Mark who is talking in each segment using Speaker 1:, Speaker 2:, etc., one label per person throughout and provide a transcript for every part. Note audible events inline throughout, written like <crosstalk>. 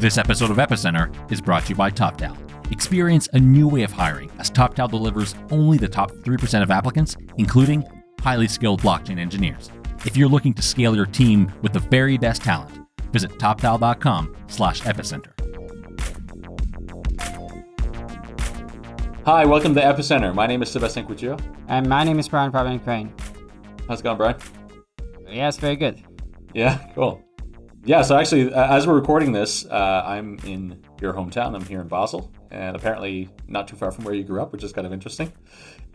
Speaker 1: This episode of Epicenter is brought to you by TopTal. Experience a new way of hiring as TopTal delivers only the top 3% of applicants, including highly skilled blockchain engineers. If you're looking to scale your team with the very best talent, visit toptal.com slash epicenter.
Speaker 2: Hi, welcome to Epicenter. My name is Sebastian Couture.
Speaker 3: And my name is Brian Fabian Crain.
Speaker 2: How's it going, Brian?
Speaker 3: Yes, very good.
Speaker 2: Yeah, cool. Yeah, so actually, as we're recording this, uh, I'm in your hometown. I'm here in Basel, and apparently not too far from where you grew up, which is kind of interesting.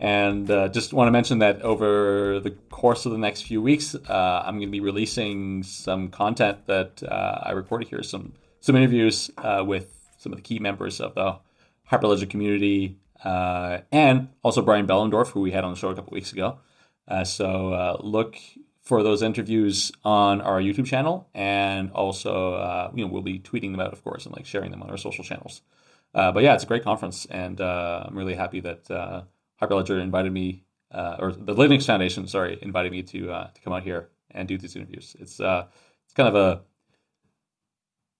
Speaker 2: And uh, just want to mention that over the course of the next few weeks, uh, I'm going to be releasing some content that uh, I recorded here, some some interviews uh, with some of the key members of the Hyperledger community, and also Brian Behlendorf, who we had on the show a couple weeks ago. so look for those interviews on our YouTube channel, and also uh, you know we'll be tweeting them out, of course, and like sharing them on our social channels. Uh, but yeah, it's a great conference, and uh, I'm really happy that uh, Hyperledger invited me, uh, or the Linux Foundation, sorry, invited me to uh, to come out here and do these interviews. It's it's kind of a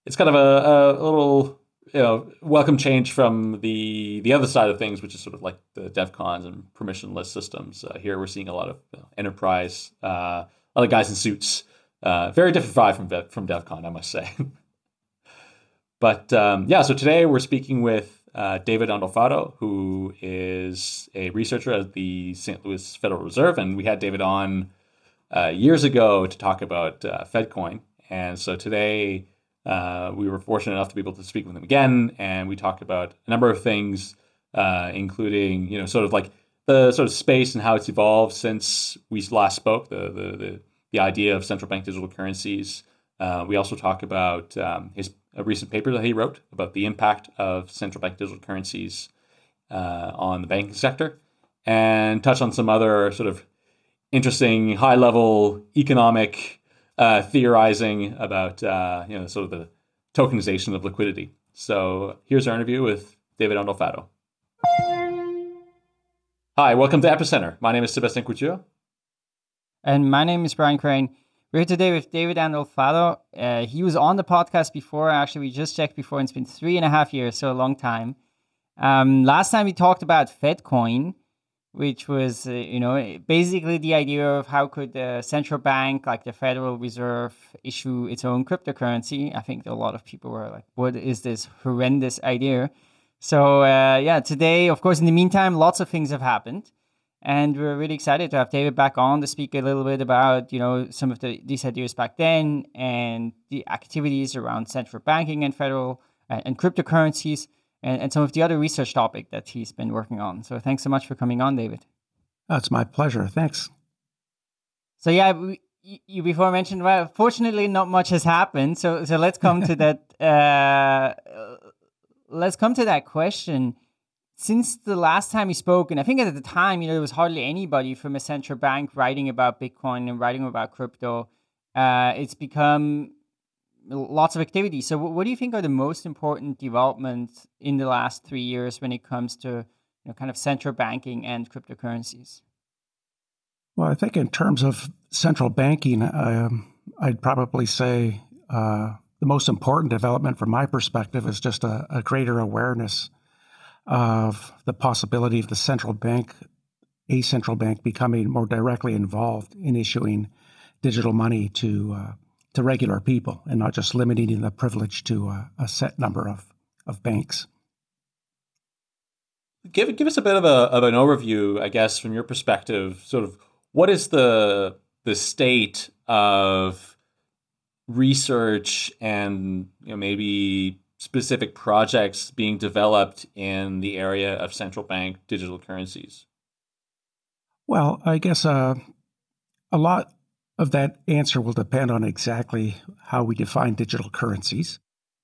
Speaker 2: it's kind of a, a little you know welcome change from the the other side of things, which is sort of like the DevCons and permissionless systems. Uh, here we're seeing a lot of you know, enterprise, uh, of guys in suits. Uh, very different vibe from from DevCon, I must say. <laughs> but um, yeah, so today we're speaking with uh, David Andolfatto, who is a researcher at the St. Louis Federal Reserve, and we had David on uh, years ago to talk about uh, FedCoin. And so today uh, we were fortunate enough to be able to speak with him again, and we talked about a number of things, uh, including you know sort of like the sort of space and how it's evolved since we last spoke. The the the, the idea of central bank digital currencies. Uh, we also talk about um, his a recent paper that he wrote about the impact of central bank digital currencies uh, on the banking sector, and touch on some other sort of interesting high level economic uh, theorizing about uh, you know sort of the tokenization of liquidity. So here's our interview with David Andolfatto. Hi, welcome to Epicenter. My name is Sebastian Couture.
Speaker 3: And my name is Brian Crain. We're here today with David Andolfatto. Uh, he was on the podcast before. Actually, we just checked before, and it's been three and a half years, so a long time. Um, last time we talked about FedCoin, which was uh, you know basically the idea of how could the central bank like the federal reserve issue its own cryptocurrency i think a lot of people were like what is this horrendous idea so uh, yeah today of course in the meantime lots of things have happened and we're really excited to have david back on to speak a little bit about you know some of the these ideas back then and the activities around central banking and federal uh, and cryptocurrencies and, and some of the other research topic that he's been working on. So thanks so much for coming on, David.
Speaker 4: That's my pleasure. Thanks.
Speaker 3: So yeah, we, you before mentioned well, fortunately not much has happened. So so let's come to that. <laughs> Uh, let's come to that question. Since the last time we spoke, and I think at the time, you know, there was hardly anybody from a central bank writing about Bitcoin and writing about crypto. Uh, it's become lots of activity. So, what do you think are the most important developments in the last three years when it comes to you know, kind of central banking and cryptocurrencies?
Speaker 4: Well, I think in terms of central banking, um, I'd probably say uh, the most important development from my perspective is just a, a, greater awareness of the possibility of the central bank, a central bank, becoming more directly involved in issuing digital money to uh, to regular people and not just limiting the privilege to a, a set number of, of banks.
Speaker 2: Give, give us a bit of, a, of an overview, I guess, from your perspective, sort of what is the, the state of research and you know, maybe specific projects being developed in the area of central bank digital currencies?
Speaker 4: Well, I guess uh, a lot of that answer will depend on exactly how we define digital currencies.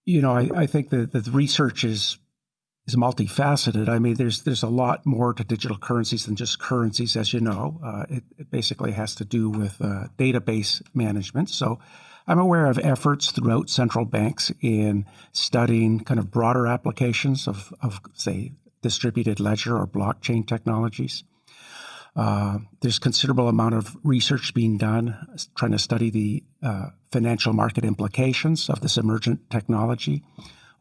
Speaker 4: You know, I, I think that the research is is multifaceted. I mean, there's there's a lot more to digital currencies than just currencies, as you know. Uh, it, it, basically has to do with uh, database management. So, I'm aware of efforts throughout central banks in studying kind of broader applications of, of say, distributed ledger or blockchain technologies. Uh, there's considerable amount of research being done trying to study the uh, financial market implications of this emergent technology,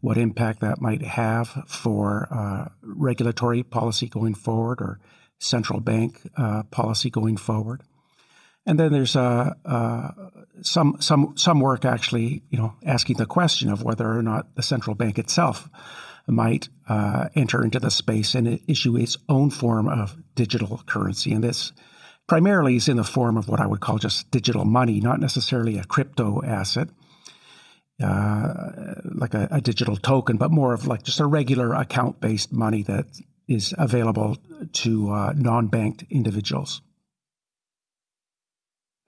Speaker 4: what impact that might have for uh, regulatory policy going forward or central bank uh, policy going forward. And then there's uh, uh, some some some work actually, you know, asking the question of whether or not the central bank itself might uh, enter into the space and issue its own form of digital currency. And this primarily is in the form of what I would call just digital money, not necessarily a crypto asset. Uh, like a, a, digital token, but more of like just a regular account based money that is available to uh, non banked individuals.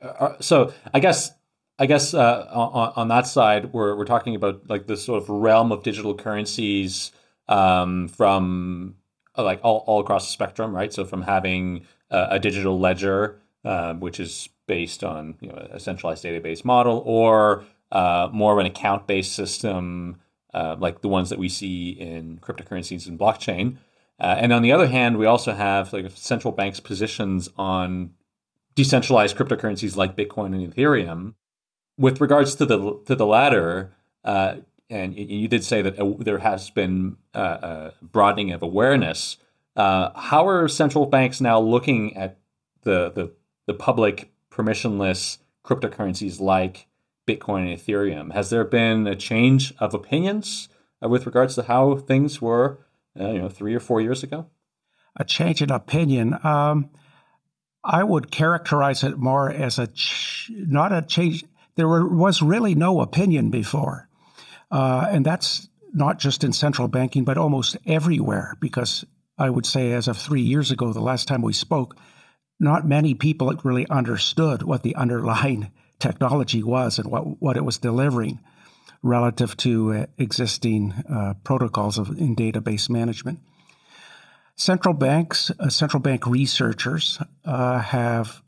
Speaker 2: Uh, uh, so I guess I guess uh, on, on that side, we're we're talking about like this sort of realm of digital currencies um, from uh, like all, all across the spectrum, right? So from having a digital ledger, uh, which is based on you know a centralized database model, or more of an account-based system, like the ones that we see in cryptocurrencies and blockchain. and on the other hand, we also have like central banks' positions on decentralized cryptocurrencies like Bitcoin and Ethereum. With regards to the to the latter, uh, and you did say that uh, there has been uh, uh, broadening of awareness. Uh, how are central banks now looking at the the, the public permissionless cryptocurrencies like Bitcoin and Ethereum? Has there been a change of opinions uh, with regards to how things were, you know, three or four years ago?
Speaker 4: A change in opinion. Um, I would characterize it more as a ch- not a change. There were, was really no opinion before, uh, and that's not just in central banking, but almost everywhere. Because I would say, as of three years ago, the last time we spoke, not many people really understood what the underlying <laughs> technology was and what what it was delivering relative to uh, existing uh, protocols of in database management. Central banks, uh, central bank researchers uh, have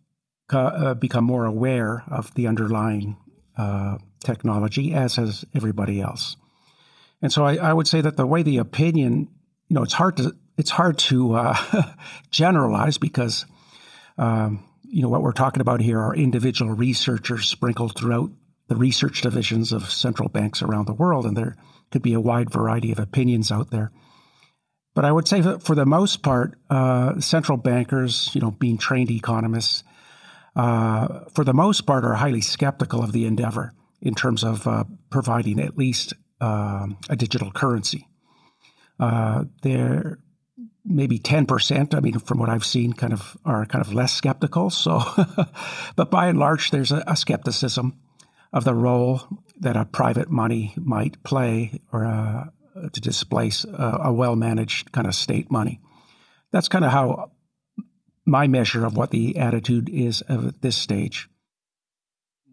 Speaker 4: uh, become more aware of the underlying uh, technology, as has everybody else. And so I, I, would say that the way the opinion, you know, it's hard to it's hard to uh, <laughs> generalize because um, you know what we're talking about here are individual researchers sprinkled throughout the research divisions of central banks around the world, and there could be a wide variety of opinions out there. But I would say that for the most part, uh, central bankers, you know, being trained economists, uh, for the most part, are highly skeptical of the endeavor in terms of uh, providing at least um, a digital currency. Uh, they're maybe 10%, I mean, from what I've seen, kind of are kind of less skeptical. So, <laughs> but by and large, there's a, a, skepticism of the role that a private money might play or uh, to displace a, a well managed kind of state money. That's kind of how my measure of what the attitude is at this stage.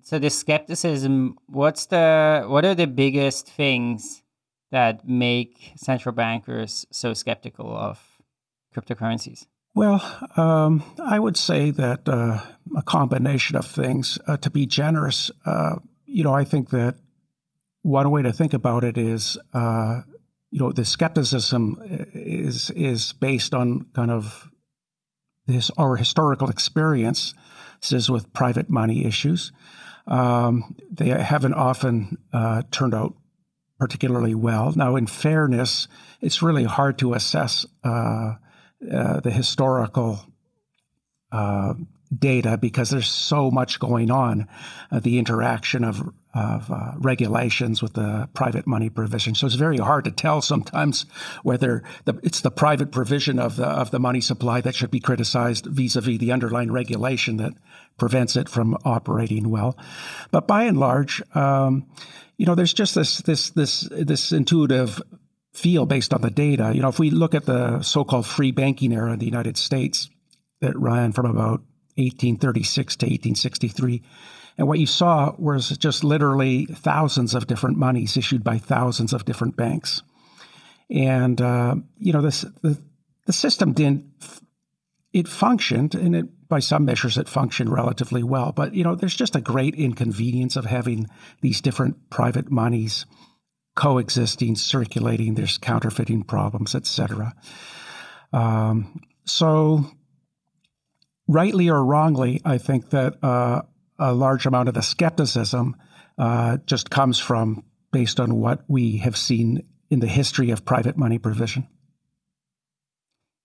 Speaker 3: So the skepticism, what's the what are the biggest things that make central bankers so skeptical of cryptocurrencies?
Speaker 4: Well, um, I would say that uh, a combination of things. Uh, to be generous, uh, you know, I think that one way to think about it is uh, you know, the skepticism is is based on kind of this our historical experiences with private money issues. Um, they haven't often uh, turned out particularly well. Now, in fairness, it's really hard to assess uh, uh, the historical uh, data because there's so much going on, uh, the interaction of, of uh, regulations with the private money provision. So it's very hard to tell sometimes whether the, it's the private provision of the, of the money supply that should be criticized vis-a-vis the underlying regulation that prevents it from operating well. But by and large, um, you know, there's just this this this this intuitive feel based on the data. You know, if we look at the so-called free banking era in the United States that ran from about 1836 to 1863. And what you saw was just literally thousands of different monies issued by thousands of different banks. And, uh, you know, this, the, the system didn't, it functioned, and it, by some measures, it functioned relatively well. But, you know, there's just a great inconvenience of having these different private monies coexisting, circulating. There's counterfeiting problems, et cetera. Um, so rightly or wrongly, I think that uh, a large amount of the skepticism uh, just comes from based on what we have seen in the history of private money provision.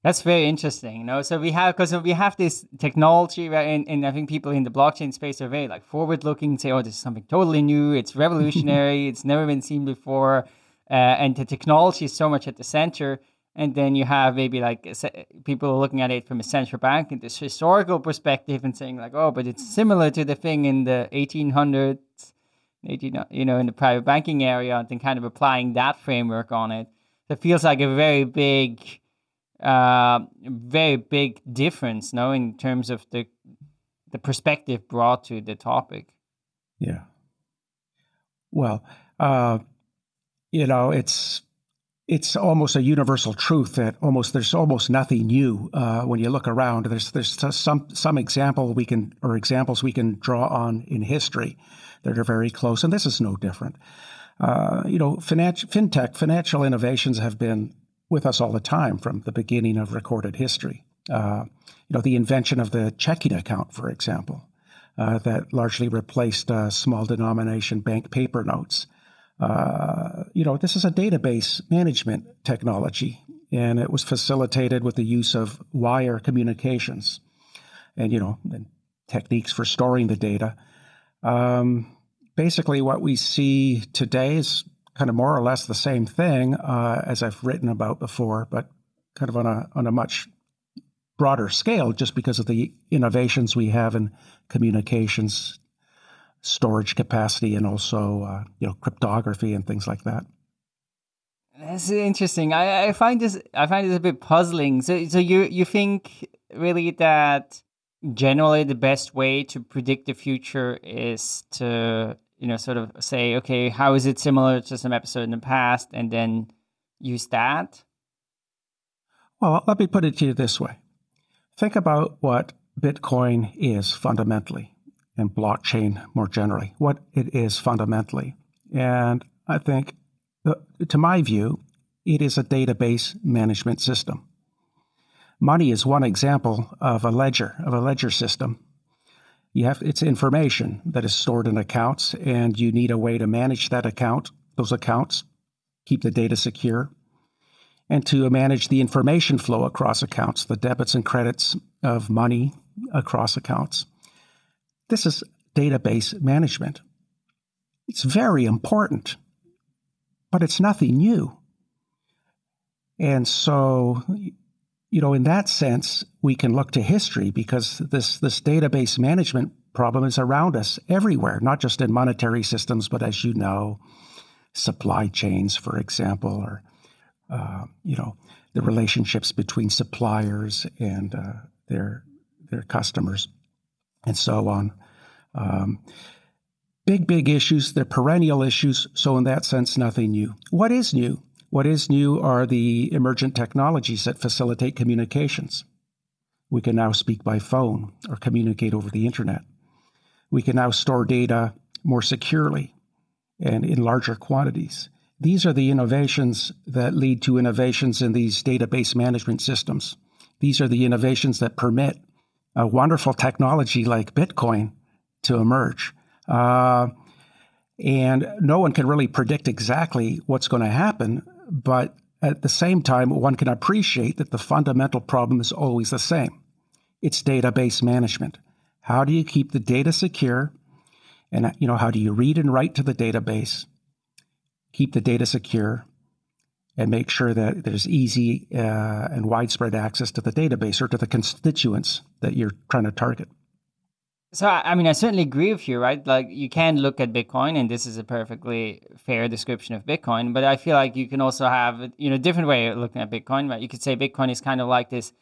Speaker 3: That's very interesting. You know, so we have because we have this technology, right? And, and I think people in the blockchain space are very like forward looking, say, "Oh, this is something totally new. It's revolutionary. <laughs> it's never been seen before." Uh, and the technology is so much at the center. And then you have maybe like people looking at it from a central bank in this historical perspective and saying like, "Oh, but it's similar to the thing in the 1800s." 18, you know, in the private banking area, and then kind of applying that framework on it. It feels like a very big uh, very big difference, no, in terms of the the perspective brought to the topic.
Speaker 4: Yeah. Well, uh, you know, it's it's almost a universal truth that almost there's almost nothing new uh, when you look around. There's there's some some example we can or examples we can draw on in history that are very close, and this is no different. Uh, you know, financial fintech financial innovations have been with us all the time from the beginning of recorded history. Uh, you know, the invention of the checking account, for example, uh, that largely replaced uh, small denomination bank paper notes. Uh, you know, this is a database management technology, and it was facilitated with the use of wire communications and, you know, and techniques for storing the data. Um, basically, what we see today is kind of more or less the same thing uh, as I've written about before, but kind of on a on a much broader scale, just because of the innovations we have in communications, storage capacity, and also uh, you know cryptography and things like that.
Speaker 3: That's interesting. I, I find this I find this a bit puzzling. So so you you think really that generally the best way to predict the future is to you know, sort of say, okay, how is it similar to some episode in the past, and then use that?
Speaker 4: Well, let me put it to you this way think about what Bitcoin is fundamentally and blockchain more generally, what it is fundamentally. And I think, to my view, it is a database management system. Money is one example of a ledger, of a ledger system you have it's information that is stored in accounts and you need a way to manage that account those accounts keep the data secure and to manage the information flow across accounts the debits and credits of money across accounts this is database management. It's very important but it's nothing new. And so you know, in that sense, we can look to history because this this database management problem is around us everywhere, not just in monetary systems, but as you know, supply chains, for example, or uh, you know, the relationships between suppliers and uh, their their customers, and so on. Um, big, big issues. They're perennial issues. So in that sense, nothing new. What is new? What is new are the emergent technologies that facilitate communications. We can now speak by phone or communicate over the internet. We can now store data more securely and in larger quantities. These are the innovations that lead to innovations in these database management systems. These are the innovations that permit a wonderful technology like Bitcoin to emerge. Uh, and no one can really predict exactly what's going to happen, but at the same time, one can appreciate that the fundamental problem is always the same it's database management. How do you keep the data secure? And you know, how do you read and write to the database, keep the data secure, and make sure that there's easy uh, and widespread access to the database or to the constituents that you're trying to target.
Speaker 3: So, I mean, I certainly agree with you, right? Like, you can look at Bitcoin, and this is a perfectly fair description of Bitcoin. But I feel like you can also have, you know, different way of looking at Bitcoin, right? You could say Bitcoin is kind of like this.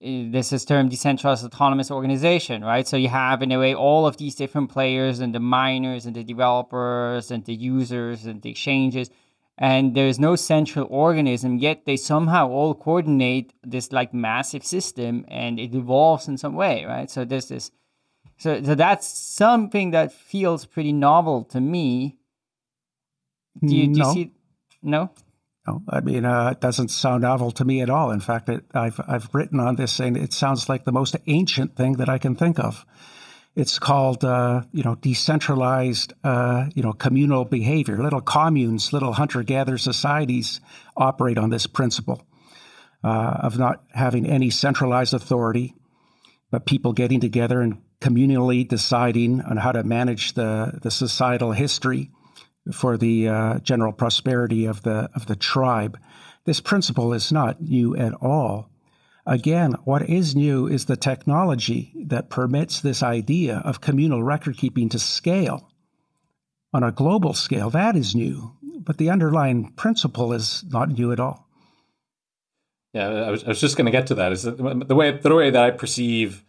Speaker 3: This is termed decentralized autonomous organization, right? So you have, in a way, all of these different players, and the miners, and the developers, and the users, and the exchanges, and there's no central organism. Yet they somehow all coordinate this like massive system, and it evolves in some way, right? So there's this so, so that's something that feels pretty novel to me. Do you, do you see? No.
Speaker 4: No, I mean, uh, it doesn't sound novel to me at all. In fact, it, I've I've written on this saying it sounds like the most ancient thing that I can think of. It's called, uh, you know, decentralized, uh, you know, communal behavior. Little communes, little hunter-gatherer societies operate on this principle uh, of not having any centralized authority, but people getting together and communally deciding on how to manage the the societal history for the uh, general prosperity of the of the tribe. This principle is not new at all. Again, what is new is the technology that permits this idea of communal record keeping to scale on a global scale. That is new, but the underlying principle is not new at all.
Speaker 2: Yeah, I was, I was just going to get to that. Is that the way the way that I perceive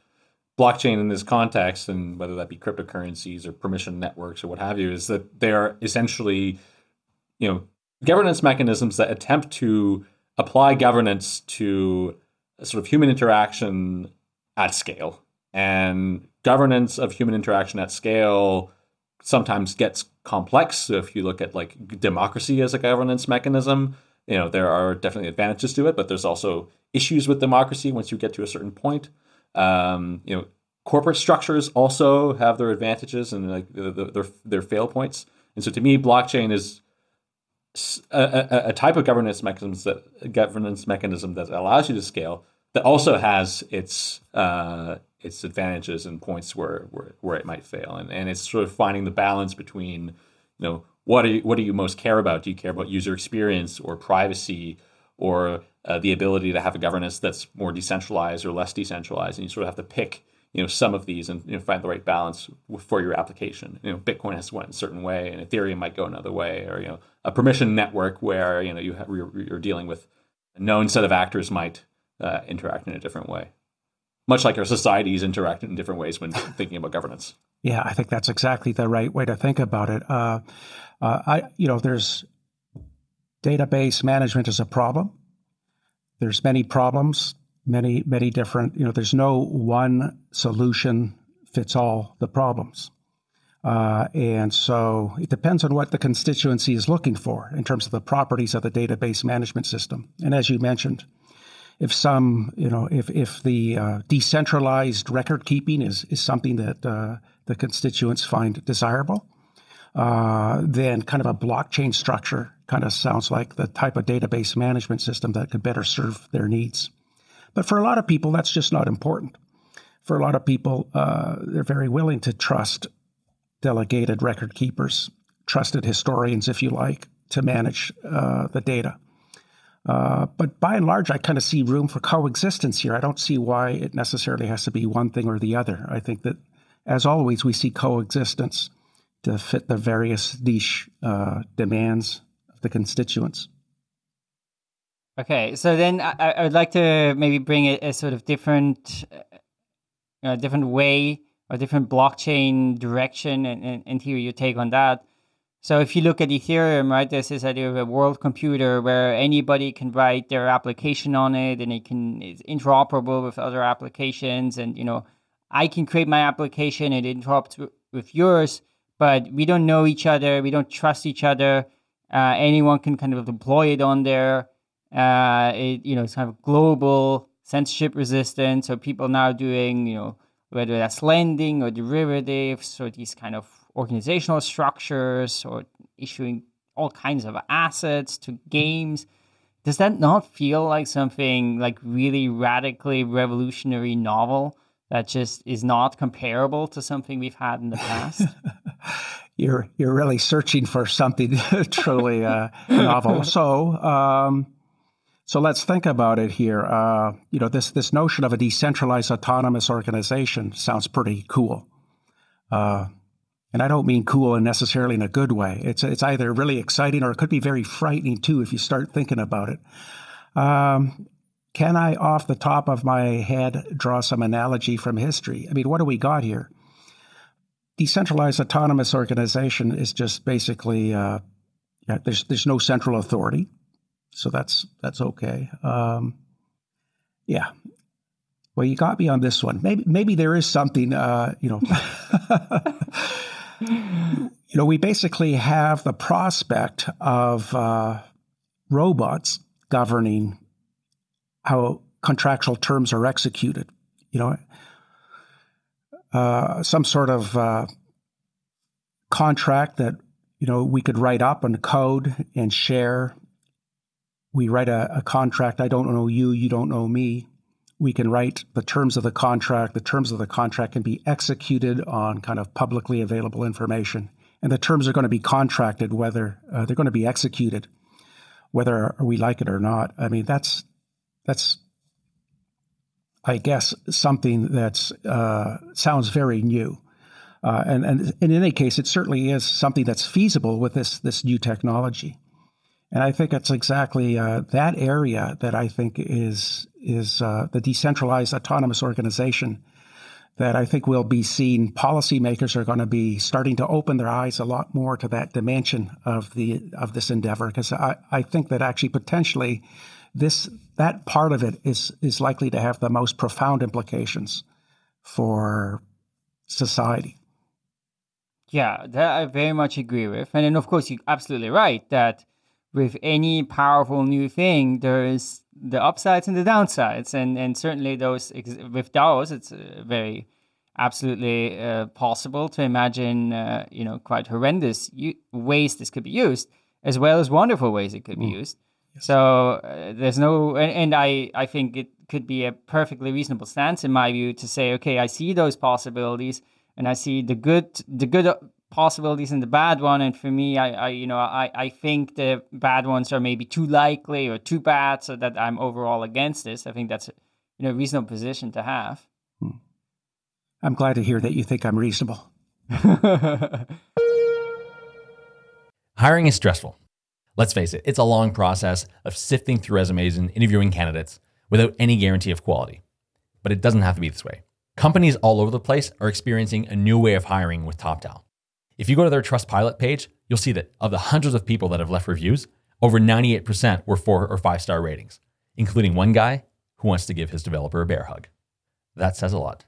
Speaker 2: blockchain in this context, and whether that be cryptocurrencies or permission networks or what have you, is that they are essentially, you know, governance mechanisms that attempt to apply governance to sort of human interaction at scale. And governance of human interaction at scale sometimes gets complex. So if you look at like democracy as a governance mechanism, you know, there are definitely advantages to it, but there's also issues with democracy once you get to a certain point. Um, you know, corporate structures also have their advantages and like the, the, their their fail points. And so, to me, blockchain is a, a, type of governance mechanism that governance mechanism that allows you to scale that also has its uh, its advantages and points where, where where it might fail. And and it's sort of finding the balance between you know what are you, what do you most care about? Do you care about user experience or privacy or uh, the ability to have a governance that's more decentralized or less decentralized, and you sort of have to pick you know some of these and you know, find the right balance for your application. You know, Bitcoin has went a certain way, and Ethereum might go another way, or you know, a permission network where you know you have, you're, you're dealing with a known set of actors might uh, interact in a different way, much like our societies interact in different ways when <laughs> thinking about governance.
Speaker 4: Yeah, I think that's exactly the right way to think about it. Uh, uh, I, you know, there's database management is a problem there's many problems, many many different. You know, there's no one solution fits all the problems. Uh, and so it depends on what the constituency is looking for in terms of the properties of the database management system. And as you mentioned, if some, you know, if, if the uh, decentralized record keeping is, is something that uh, the constituents find desirable, uh, then kind of a blockchain structure kind of sounds like the type of database management system that could better serve their needs. But for a lot of people, that's just not important. For a lot of people, uh, they're very willing to trust delegated record keepers, trusted historians, if you like, to manage uh, the data. Uh, but by and large, I kind of see room for coexistence here. I don't see why it necessarily has to be one thing or the other. I think that, as always, we see coexistence to fit the various niche uh, demands of the constituents.
Speaker 3: Okay, so then I, I would like to maybe bring a, a sort of different, uh, different way or different blockchain direction and, and, and hear your take on that. So if you look at Ethereum, right, there's this idea of a world computer where anybody can write their application on it and it can it's interoperable with other applications. And, you know, I can create my application and it interoperate with yours but we don't know each other. We don't trust each other. Uh, anyone can kind of deploy it on there. Uh, it, you know, it's kind of global censorship resistant. So people now doing, you know, whether that's lending or derivatives or these kind of organizational structures or issuing all kinds of assets to games. Does that not feel like something like really radically revolutionary novel? that just is not comparable to something we've had in the past? <laughs>
Speaker 4: you're you're really searching for something <laughs> truly uh, novel. So. Um, so let's think about it here. Uh, you know, this this notion of a decentralized autonomous organization sounds pretty cool, uh, and I don't mean cool and necessarily in a good way. It's it's either really exciting or it could be very frightening too if you start thinking about it. Um, can I, off the top of my head, draw some analogy from history? I mean, what do we got here? Decentralized autonomous organization is just basically uh, there's there's no central authority, so that's that's okay. Um, yeah. Well, you got me on this one. Maybe maybe there is something. Uh, you know. <laughs> you know, we basically have the prospect of uh, robots governing how contractual terms are executed. You know, uh, some sort of uh, contract that you know we could write up and code and share. We write a, a contract. I don't know you. You don't know me. We can write the terms of the contract. The terms of the contract can be executed on kind of publicly available information, and the terms are going to be contracted whether uh, they're going to be executed, whether we like it or not. I mean, that's that's I guess something that uh, sounds very new. Uh, and, and, and, in any case, it certainly is something that's feasible with this this new technology. And I think it's exactly uh, that area that I think is is uh, the decentralized autonomous organization that I think will be seen. Policymakers are going to be starting to open their eyes a lot more to that dimension of the of this endeavor because I, I think that actually potentially this that part of it is is likely to have the most profound implications for society.
Speaker 3: Yeah, that I very much agree with. And then, of course, you're absolutely right that with any powerful new thing, there is the upsides and the downsides. And, and certainly, those with DAOs, it's uh, very absolutely uh, possible to imagine, uh, you know, quite horrendous ways this could be used, as well as wonderful ways it could be mm. used. Yes. So uh, there's no, and, and, I, I think it could be a perfectly reasonable stance in my view to say, okay, I see those possibilities and I see the good the good possibilities and the bad one. And for me, I, I you know I, I think the bad ones are maybe too likely or too bad, so that I'm overall against this. I think that's you know a reasonable position to have. Hmm.
Speaker 4: I'm glad to hear that you think I'm reasonable. <laughs>
Speaker 1: Hiring is stressful. Let's face it, it's a long process of sifting through resumes and interviewing candidates without any guarantee of quality. But it doesn't have to be this way. Companies all over the place are experiencing a new way of hiring with TopTal. If you go to their Trustpilot page, you'll see that of the hundreds of people that have left reviews, over 98% were four or five star ratings, including one guy who wants to give his developer a bear hug. That says a lot.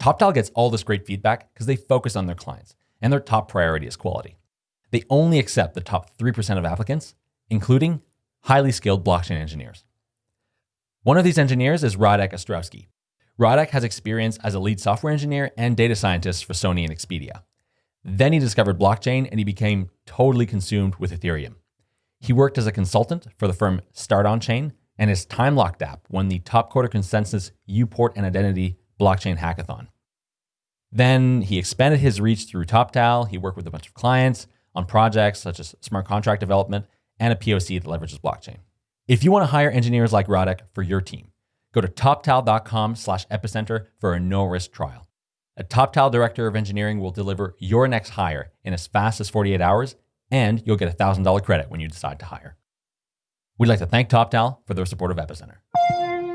Speaker 1: TopTal gets all this great feedback because they focus on their clients, and their top priority is quality. They only accept the top 3% of applicants, including highly skilled blockchain engineers. One of these engineers is Radek Ostrowski. Radek has experience as a lead software engineer and data scientist for Sony and Expedia. Then he discovered blockchain and he became totally consumed with Ethereum. He worked as a consultant for the firm Start On Chain, and his time locked app won the top quarter consensus Uport and Identity blockchain hackathon. Then he expanded his reach through TopTal. He worked with a bunch of clients on projects such as smart contract development and a POC that leverages blockchain. If you want to hire engineers like Radek for your team, Go to toptal.com slash epicenter for a no risk trial. A TopTal director of engineering will deliver your next hire in as fast as 48 hours, and you'll get a $1,000 credit when you decide to hire. We'd like to thank TopTal for their support of Epicenter.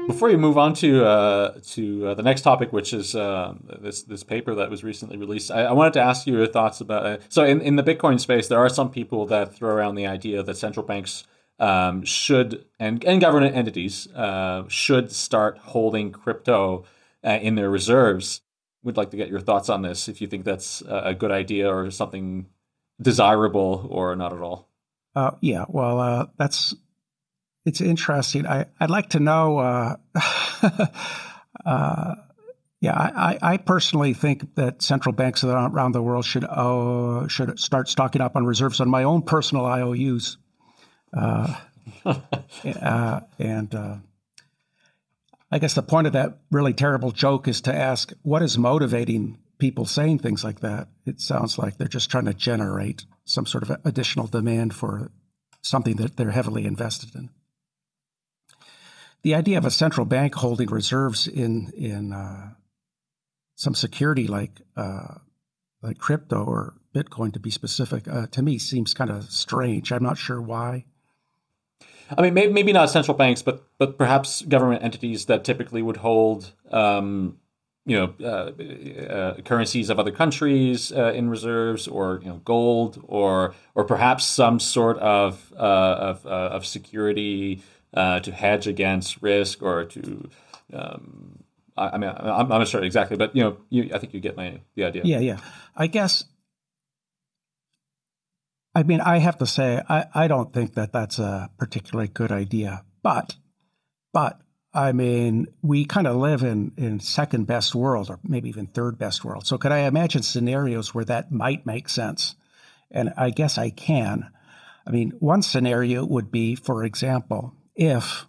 Speaker 2: Before you move on to uh, to uh, the next topic, which is uh, this this paper that was recently released, I, I wanted to ask you your thoughts about. it. so, in, in the Bitcoin space, there are some people that throw around the idea that central banks um, should and, and government entities uh, should start holding crypto uh, in their reserves. We'd like to get your thoughts on this. If you think that's a good idea or something desirable or not at all.
Speaker 4: Uh, yeah, well, uh, that's it's interesting. I I'd like to know. Uh, <laughs> uh, yeah, I, I personally think that central banks around the world should uh, should start stocking up on reserves on my own personal IOUs. Uh, <laughs> uh, and uh, I guess the point of that really terrible joke is to ask what is motivating people saying things like that. It sounds like they're just trying to generate some sort of additional demand for something that they're heavily invested in. The idea of a central bank holding reserves in in uh, some security like uh, like crypto or Bitcoin, to be specific, uh, to me seems kind of strange. I'm not sure why.
Speaker 2: I mean, maybe, maybe not central banks, but but perhaps government entities that typically would hold, um, you know, uh, uh, currencies of other countries uh, in reserves, or you know, gold, or or perhaps some sort of uh, of, uh, of security uh, to hedge against risk, or to. Um, I, I mean, I'm, I'm not sure exactly, but you know, you, I think you get my the idea.
Speaker 4: Yeah, yeah. I guess I mean, I have to say, I, I don't think that that's a particularly good idea. But, but I mean, we kind of live in in second best world, or maybe even third best world. So, could I imagine scenarios where that might make sense? And I guess I can. I mean, one scenario would be, for example, if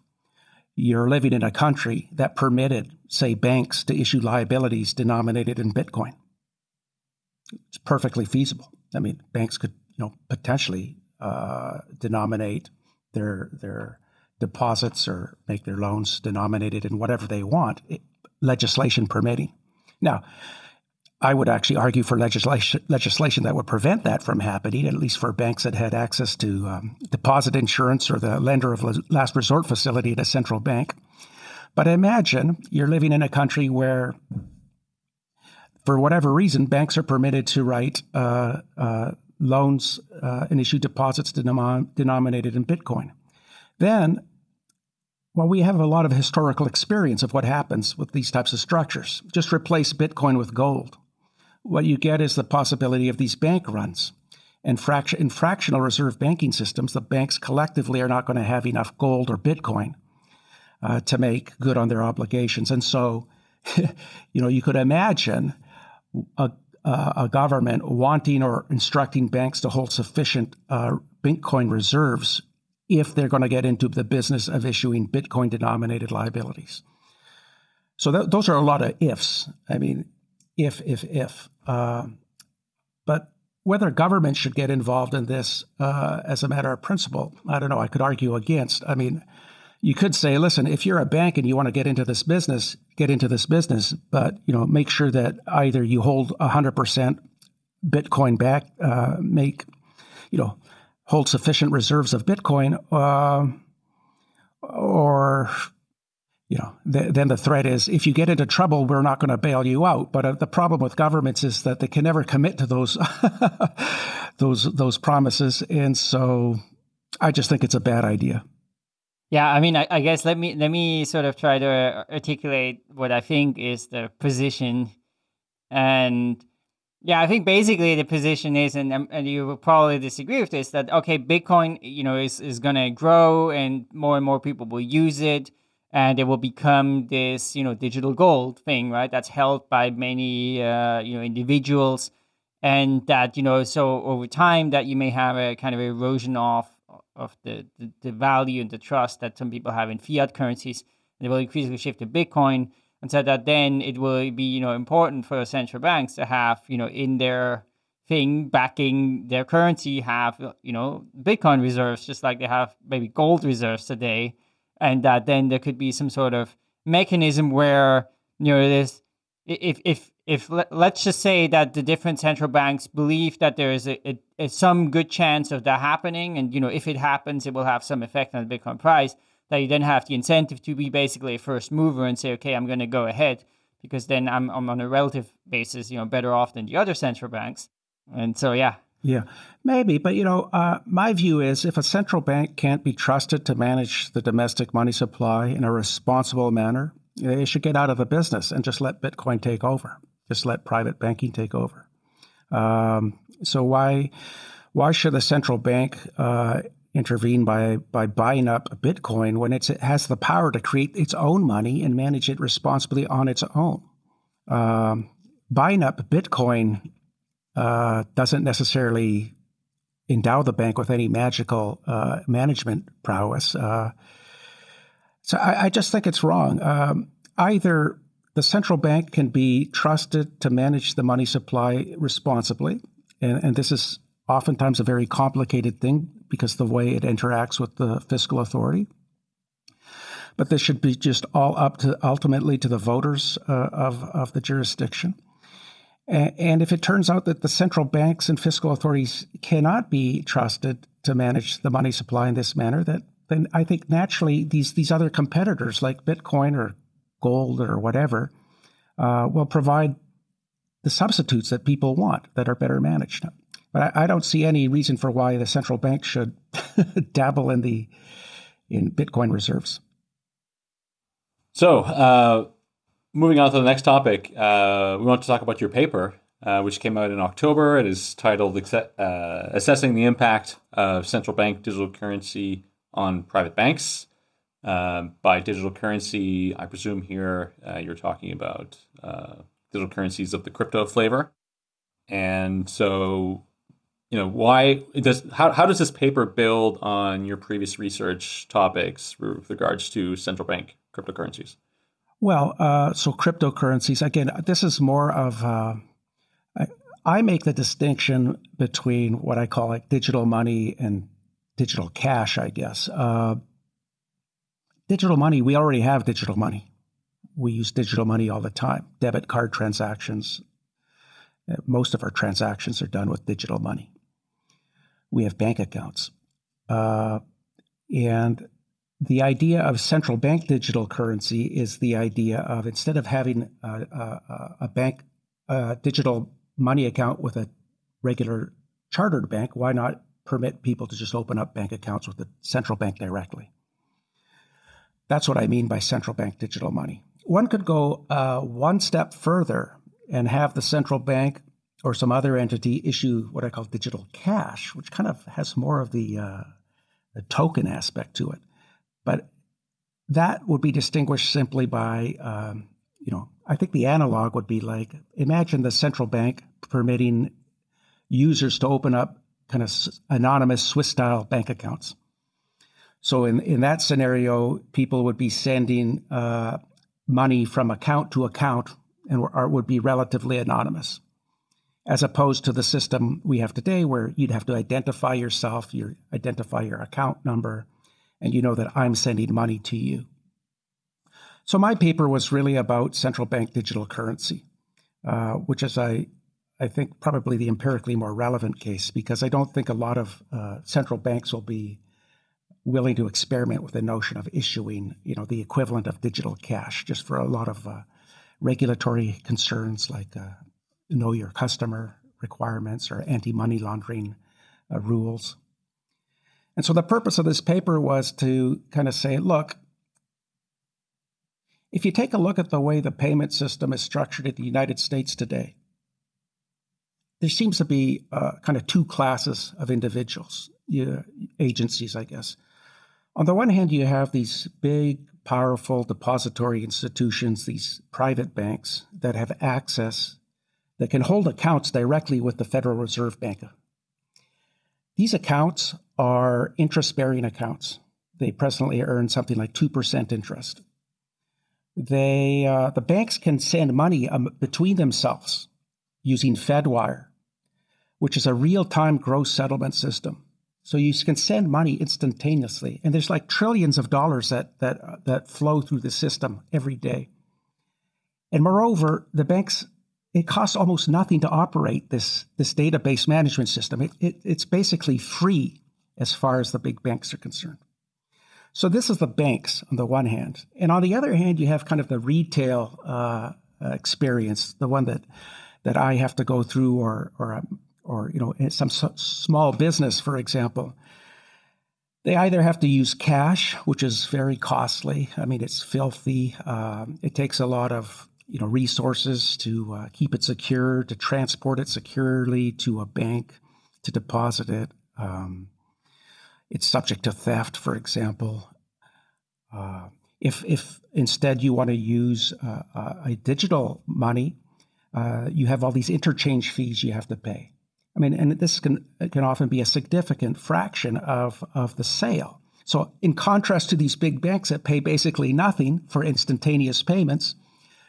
Speaker 4: you're living in a country that permitted, say, banks to issue liabilities denominated in Bitcoin. It's perfectly feasible. I mean, banks could, you know, potentially uh, denominate their their deposits or make their loans denominated in whatever they want, legislation permitting. Now, I would actually argue for legislation legislation that would prevent that from happening, at least for banks that had access to um, deposit insurance or the lender of last resort facility at a central bank. But imagine you're living in a country where, for whatever reason, banks are permitted to write uh, uh, loans uh, and issue deposits denom- denominated in Bitcoin. Then while we have a lot of historical experience of what happens with these types of structures. Just replace Bitcoin with gold. What you get is the possibility of these bank runs. And in fractional reserve banking systems, the banks collectively are not going to have enough gold or Bitcoin uh, to make good on their obligations. And so, <laughs> you know, you could imagine a, a government wanting or instructing banks to hold sufficient uh, Bitcoin reserves if they're going to get into the business of issuing Bitcoin denominated liabilities. So th- those are a lot of ifs. I mean, if, if, if. Uh, but whether government should get involved in this uh, as a matter of principle, I don't know. I could argue against. I mean, you could say, listen, if you're a bank and you want to get into this business, get into this business, but you know, make sure that either you hold 100% Bitcoin back, uh, make you know hold sufficient reserves of Bitcoin, uh, or you know, th- then the threat is if you get into trouble, we're not going to bail you out. But uh, the problem with governments is that they can never commit to those <laughs> those those promises, and so I just think it's a bad idea.
Speaker 3: Yeah, I mean, I, I, guess let me let me sort of try to articulate what I think is the position, and yeah, I think basically the position is, and um, and you will probably disagree with this, that okay, Bitcoin, you know, is is going to grow, and more and more people will use it, and it will become this, you know, digital gold thing, right? That's held by many, uh, you know, individuals, and that you know, so over time, that you may have a kind of erosion of of the, the, the value and the trust that some people have in fiat currencies, and they will increasingly shift to Bitcoin and said that then it will be you know important for central banks to have you know in their thing backing their currency have you know bitcoin reserves just like they have maybe gold reserves today and that then there could be some sort of mechanism where you know this if if if let's just say that the different central banks believe that there is a, a, a, some good chance of that happening and you know if it happens it will have some effect on the bitcoin price that you then have the incentive to be basically a first mover and say, okay, I'm going to go ahead because then I'm, I'm on a relative basis, you know, better off than the other central banks. And so, yeah.
Speaker 4: Yeah, maybe. But, you know, uh, my view is if a central bank can't be trusted to manage the domestic money supply in a responsible manner, they should get out of the business and just let Bitcoin take over. Just let private banking take over. Um, so why why should a central bank uh, intervene by by buying up Bitcoin when it has the power to create its own money and manage it responsibly on its own. Um, buying up Bitcoin uh, doesn't necessarily endow the bank with any magical uh, management prowess. Uh, so I, I, just think it's wrong. Um, either the central bank can be trusted to manage the money supply responsibly, and, and this is oftentimes a very complicated thing because the way it interacts with the fiscal authority. But this should be just all up to ultimately to the voters uh, of, of the jurisdiction. And if it turns out that the central banks and fiscal authorities cannot be trusted to manage the money supply in this manner, that then I think naturally these these other competitors like Bitcoin or gold or whatever uh, will provide the substitutes that people want that are better managed. But I, I don't see any reason for why the central bank should <laughs> dabble in the in Bitcoin reserves.
Speaker 2: So, uh, moving on to the next topic, uh, we want to talk about your paper uh, which came out in October. It is titled uh, Assessing the Impact of Central Bank Digital Currency on Private Banks. Um, by digital currency, I presume here uh, you're talking about uh, digital currencies of the crypto flavor. And so, you know, why does how, how does this paper build on your previous research topics with regards to central bank cryptocurrencies?
Speaker 4: Well, uh, so cryptocurrencies again. This is more of uh, I, I make the distinction between what I call like digital money and digital cash. I guess uh, digital money. We already have digital money. We use digital money all the time. Debit card transactions. Uh, most of our transactions are done with digital money. We have bank accounts, uh, and the idea of central bank digital currency is the idea of instead of having a, a, a bank a digital money account with a regular chartered bank, why not permit people to just open up bank accounts with the central bank directly? That's what I mean by central bank digital money. One could go uh, one step further and have the central bank or some other entity issue what I call digital cash, which kind of has more of the, uh, the token aspect to it. But that would be distinguished simply by, um, you know, I think the analog would be like imagine the central bank permitting users to open up kind of anonymous Swiss style bank accounts. So in, in that scenario, people would be sending uh, money from account to account and would be relatively anonymous, as opposed to the system we have today, where you'd have to identify yourself, you identify your account number, and you know that I'm sending money to you. So my paper was really about central bank digital currency, uh, which is I, I think probably the empirically more relevant case because I don't think a lot of uh, central banks will be willing to experiment with the notion of issuing, you know, the equivalent of digital cash, just for a lot of uh, regulatory concerns like uh, know your customer requirements or anti-money laundering uh, rules. And so the purpose of this paper was to kind of say, look, if you take a look at the way the payment system is structured in the United States today, there seems to be uh, kind of two classes of individuals, uh, agencies, I guess. On the one hand, you have these big, powerful depository institutions, these private banks that have access, that can hold accounts directly with the Federal Reserve Bank. These accounts are interest bearing accounts. They presently earn something like 2% interest. They, uh, the banks can send money um, between themselves using Fedwire, which is a real time gross settlement system. So you can send money instantaneously, and there's like trillions of dollars that that uh, that flow through the system every day. And moreover, the banks it costs almost nothing to operate this this database management system. It, it, it's basically free as far as the big banks are concerned. So this is the banks on the one hand, and on the other hand, you have kind of the retail uh, experience, the one that that I have to go through, or or or you know some small business, for example. They either have to use cash, which is very costly. I mean, it's filthy. Um, it takes a lot of you know resources to uh, keep it secure, to transport it securely to a bank, to deposit it. Um, it's subject to theft, for example. Uh, if, if instead you want to use uh, a digital money, uh, you have all these interchange fees you have to pay. I mean, and this can can often be a significant fraction of of the sale. So, in contrast to these big banks that pay basically nothing for instantaneous payments,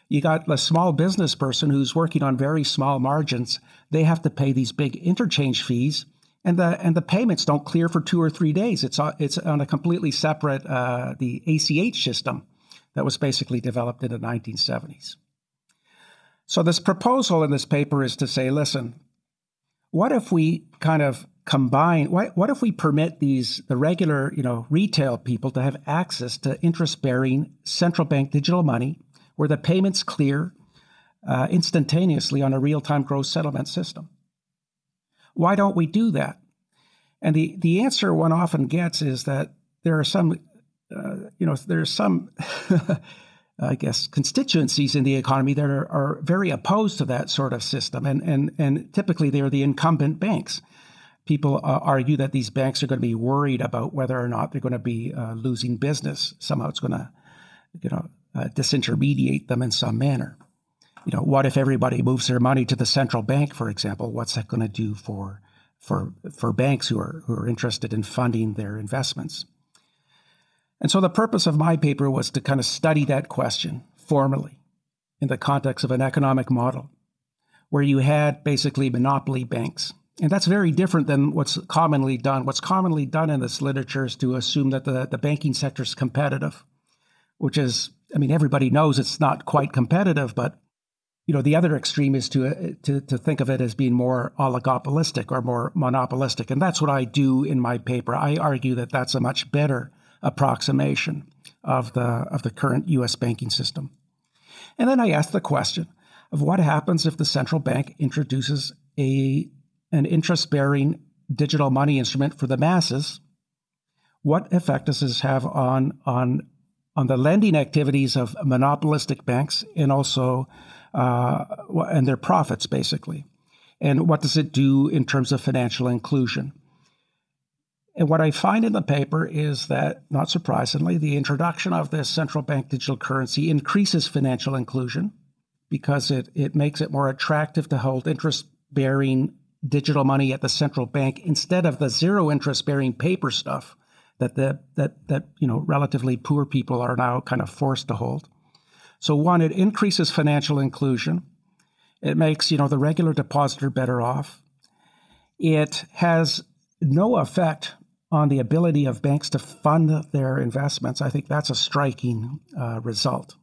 Speaker 4: you got a small business person who's working on very small margins. They have to pay these big interchange fees and the and the payments don't clear for two or three days. It's on, it's on a completely separate uh, the ACH system that was basically developed in the 1970s. So this proposal in this paper is to say, listen, what if we kind of combine? What, what if we permit these the regular you know retail people to have access to interest bearing central bank digital money, where the payments clear uh, instantaneously on a real time gross settlement system? Why don't we do that? And the, the answer one often gets is that there are some, uh, you know, there's some <laughs> I guess, constituencies in the economy that are, are very opposed to that sort of system. And, and, and typically they're the incumbent banks. People uh, argue that these banks are going to be worried about whether or not they're going to be uh, losing business. Somehow it's going to, you know, uh, disintermediate them in some manner. You know, what if everybody moves their money to the central bank, for example? What's that going to do for for for banks who are who are interested in funding their investments? And so the purpose of my paper was to kind of study that question formally in the context of an economic model where you had basically monopoly banks. And that's very different than what's commonly done. What's commonly done in this literature is to assume that the, the banking sector is competitive, which is, I mean, everybody knows it's not quite competitive, but you know, the other extreme is to, uh, to, to think of it as being more oligopolistic or more monopolistic. And that's what I do in my paper. I argue that that's a much better approximation of the, of the current US banking system. And then I asked the question of what happens if the central bank introduces a, an interest bearing digital money instrument for the masses. What effect does this have on, on, on the lending activities of monopolistic banks and also uh, and their profits, basically? And what does it do in terms of financial inclusion? And what I find in the paper is that, not surprisingly, the introduction of this central bank digital currency increases financial inclusion because it, it makes it more attractive to hold interest bearing digital money at the central bank instead of the zero interest bearing paper stuff that the that that you know relatively poor people are now kind of forced to hold. So one, it increases financial inclusion. It makes you know the regular depositor better off. It has no effect on the ability of banks to fund their investments, I think that's a striking uh, result.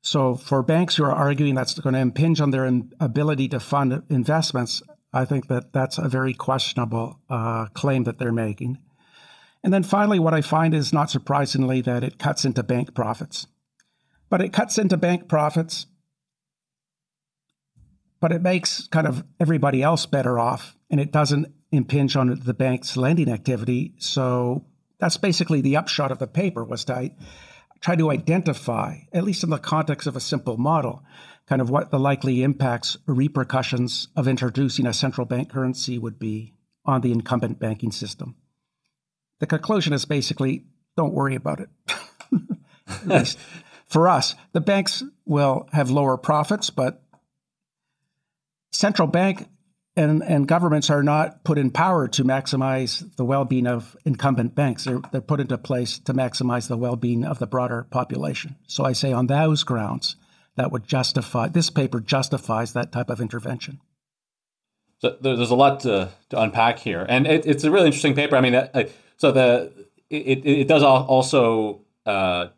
Speaker 4: So, for banks who are arguing that's going to impinge on their ability to fund investments, I think that that's a very questionable uh, claim that they're making. And then finally, what I find is not surprisingly that it cuts into bank profits. But it cuts into bank profits, but it makes kind of everybody else better off, and it doesn't impinge on the bank's lending activity. So that's basically the upshot of the paper was to try to identify, at least in the context of a simple model, kind of what the likely impacts or repercussions of introducing a central bank currency would be on the incumbent banking system. The conclusion is basically don't worry about it. <laughs> for us, the banks will have lower profits, but central bank and, and governments are not put in power to maximize the well-being of incumbent banks. They're, they're put into place to maximize the well-being of the broader population. So I say on those grounds, that would justify this paper justifies that type of intervention.
Speaker 2: So there's a lot to, to unpack here, and it, it's a really interesting paper. I mean, so the it, it does also uh,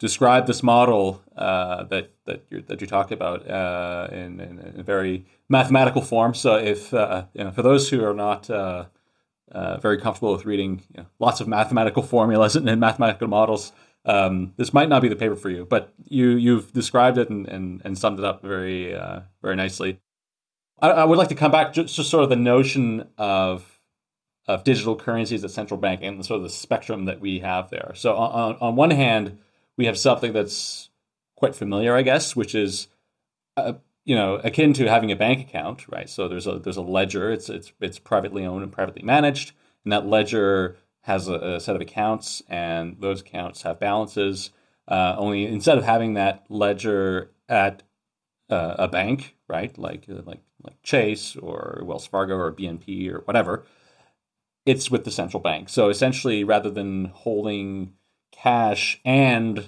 Speaker 2: describe this model uh, that that you that you talk about uh, in, in, in, a very mathematical form. So if uh, you know, for those who are not uh, uh, very comfortable with reading you know, lots of mathematical formulas and, and mathematical models, um, this might not be the paper for you. But you you've described it and, and, and summed it up very uh, very nicely. I, I, would like to come back just to sort of the notion of of digital currencies at central bank and sort of the spectrum that we have there. So on, on one hand, we have something that's quite familiar, I guess, which is uh, you know akin to having a bank account, right? So there's a there's a ledger. It's it's it's privately owned and privately managed, and that ledger has a, a set of accounts, and those accounts have balances. Uh, only instead of having that ledger at uh, a bank, right, like uh, like like Chase or Wells Fargo or BNP or whatever, it's with the central bank. So essentially, rather than holding cash and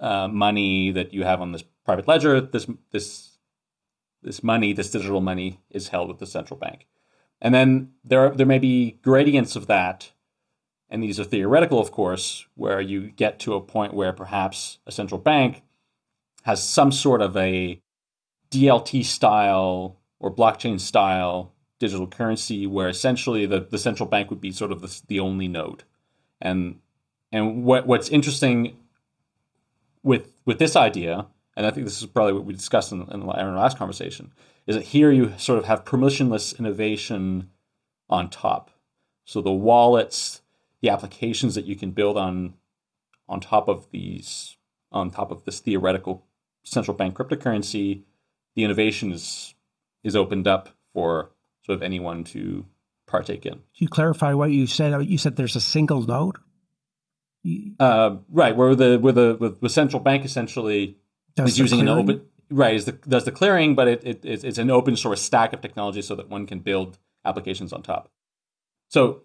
Speaker 2: uh, money that you have on this private ledger, this this this money, this digital money, is held with the central bank. And then there are, there may be gradients of that, and these are theoretical, of course, where you get to a point where perhaps a central bank has some sort of a DLT style or blockchain style digital currency where essentially the, the central bank would be sort of the, the only node. And and what what's interesting with with this idea, and I think this is probably what we discussed in, in our last conversation, is that here you sort of have permissionless innovation on top. So the wallets, the applications that you can build on on top of these on top of this theoretical central bank cryptocurrency, the innovation is is opened up for sort of anyone to partake in. Can
Speaker 4: you clarify what you said? You said there's a single node.
Speaker 2: Uh, right, where the where the, the central bank essentially
Speaker 4: does
Speaker 2: is using
Speaker 4: clearing?
Speaker 2: an open right is the, does the clearing, but it, it it's, it's an open source stack of technology so that one can build applications on top. So,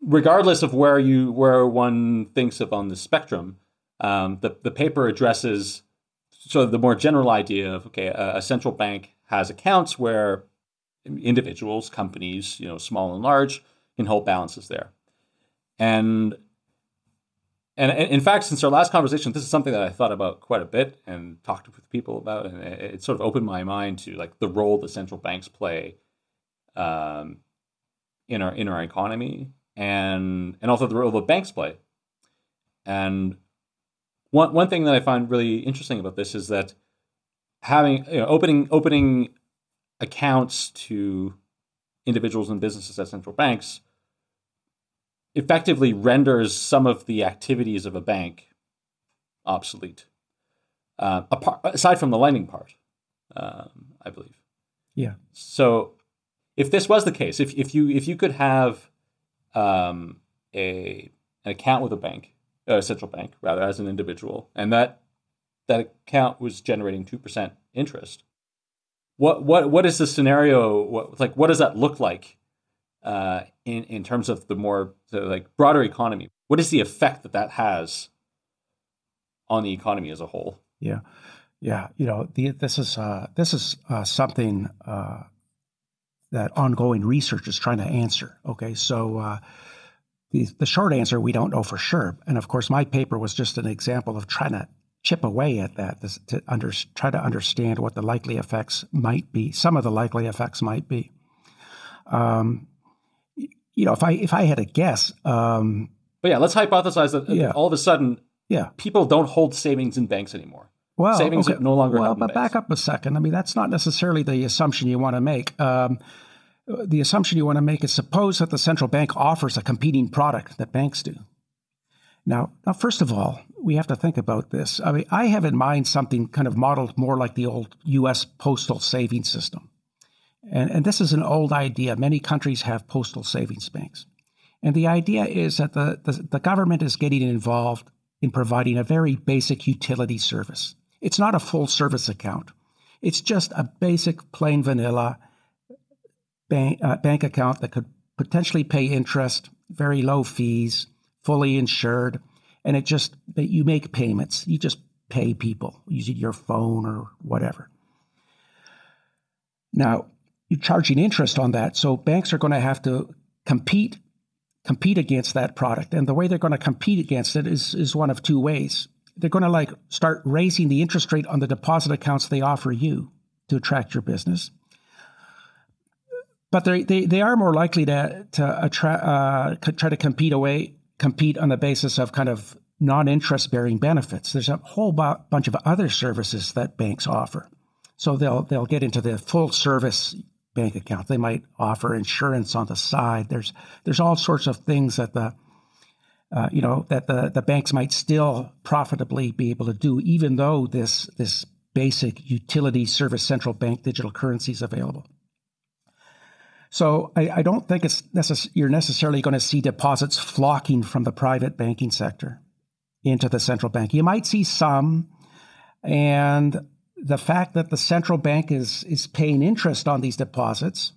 Speaker 2: regardless of where you where one thinks of on the spectrum, um, the the paper addresses so the more general idea of okay, a, a central bank has accounts where individuals, companies, you know, small and large, can hold balances there. And and in fact, since our last conversation, this is something that I thought about quite a bit and talked with people about, and it, sort of opened my mind to like the role the central banks play um, in our in our economy, and and also the role that banks play. And one one thing that I find really interesting about this is that having you know, opening opening accounts to individuals and businesses at central banks effectively renders some of the activities of a bank obsolete. Uh, apart, aside from the lending part, um, I believe.
Speaker 4: Yeah.
Speaker 2: So, if this was the case, if, if you if you could have um, a an account with a bank, a central bank rather, as an individual, and that that account was generating two percent interest, what what what is the scenario? What, like what does that look like uh, in in terms of the more the, like broader economy? What is the effect that that has on the economy as a whole?
Speaker 4: Yeah, yeah. You know, the, this is uh, this is uh, something uh, that ongoing research is trying to answer. Okay, so. Uh, the, the short answer, we don't know for sure. And of course, my paper was just an example of trying to chip away at that to under, try to understand what the likely effects might be. Some of the likely effects might be. Um, you know, if I if I had a guess, um,
Speaker 2: but yeah, let's hypothesize that yeah. all of a sudden,
Speaker 4: yeah,
Speaker 2: people don't hold savings in banks anymore.
Speaker 4: Well,
Speaker 2: savings
Speaker 4: okay.
Speaker 2: no longer.
Speaker 4: Well, but back up a second. I mean, that's not necessarily the assumption you want to make. Um, the assumption you want to make is suppose that the central bank offers a competing product that banks do. Now, now, first of all, we have to think about this. I mean, I have in mind something kind of modeled more like the old U.S. postal savings system. And, and this is an old idea. Many countries have postal savings banks. And the idea is that the, the, the government is getting involved in providing a very basic utility service. It's not a full service account, it's just a basic, plain vanilla bank, uh, bank account that could potentially pay interest, very low fees, fully insured and it just that you make payments. You just pay people using your phone or whatever. Now, charging interest on that, so banks are going to have to compete compete against that product. And the way they're going to compete against it is is one of two ways. They're going to like start raising the interest rate on the deposit accounts they offer you to attract your business. But they they, they are more likely to to attract uh, try to compete away compete on the basis of kind of non-interest bearing benefits. There's a whole bu- bunch of other services that banks offer. So they'll they'll get into the full service bank account. They might offer insurance on the side. There's there's all sorts of things that the uh, you know that the, the banks might still profitably be able to do, even though this this basic utility service central bank digital currency is available. So I, I don't think it's necess- you're necessarily going to see deposits flocking from the private banking sector into the central bank. You might see some, and the fact that the central bank is is paying interest on these deposits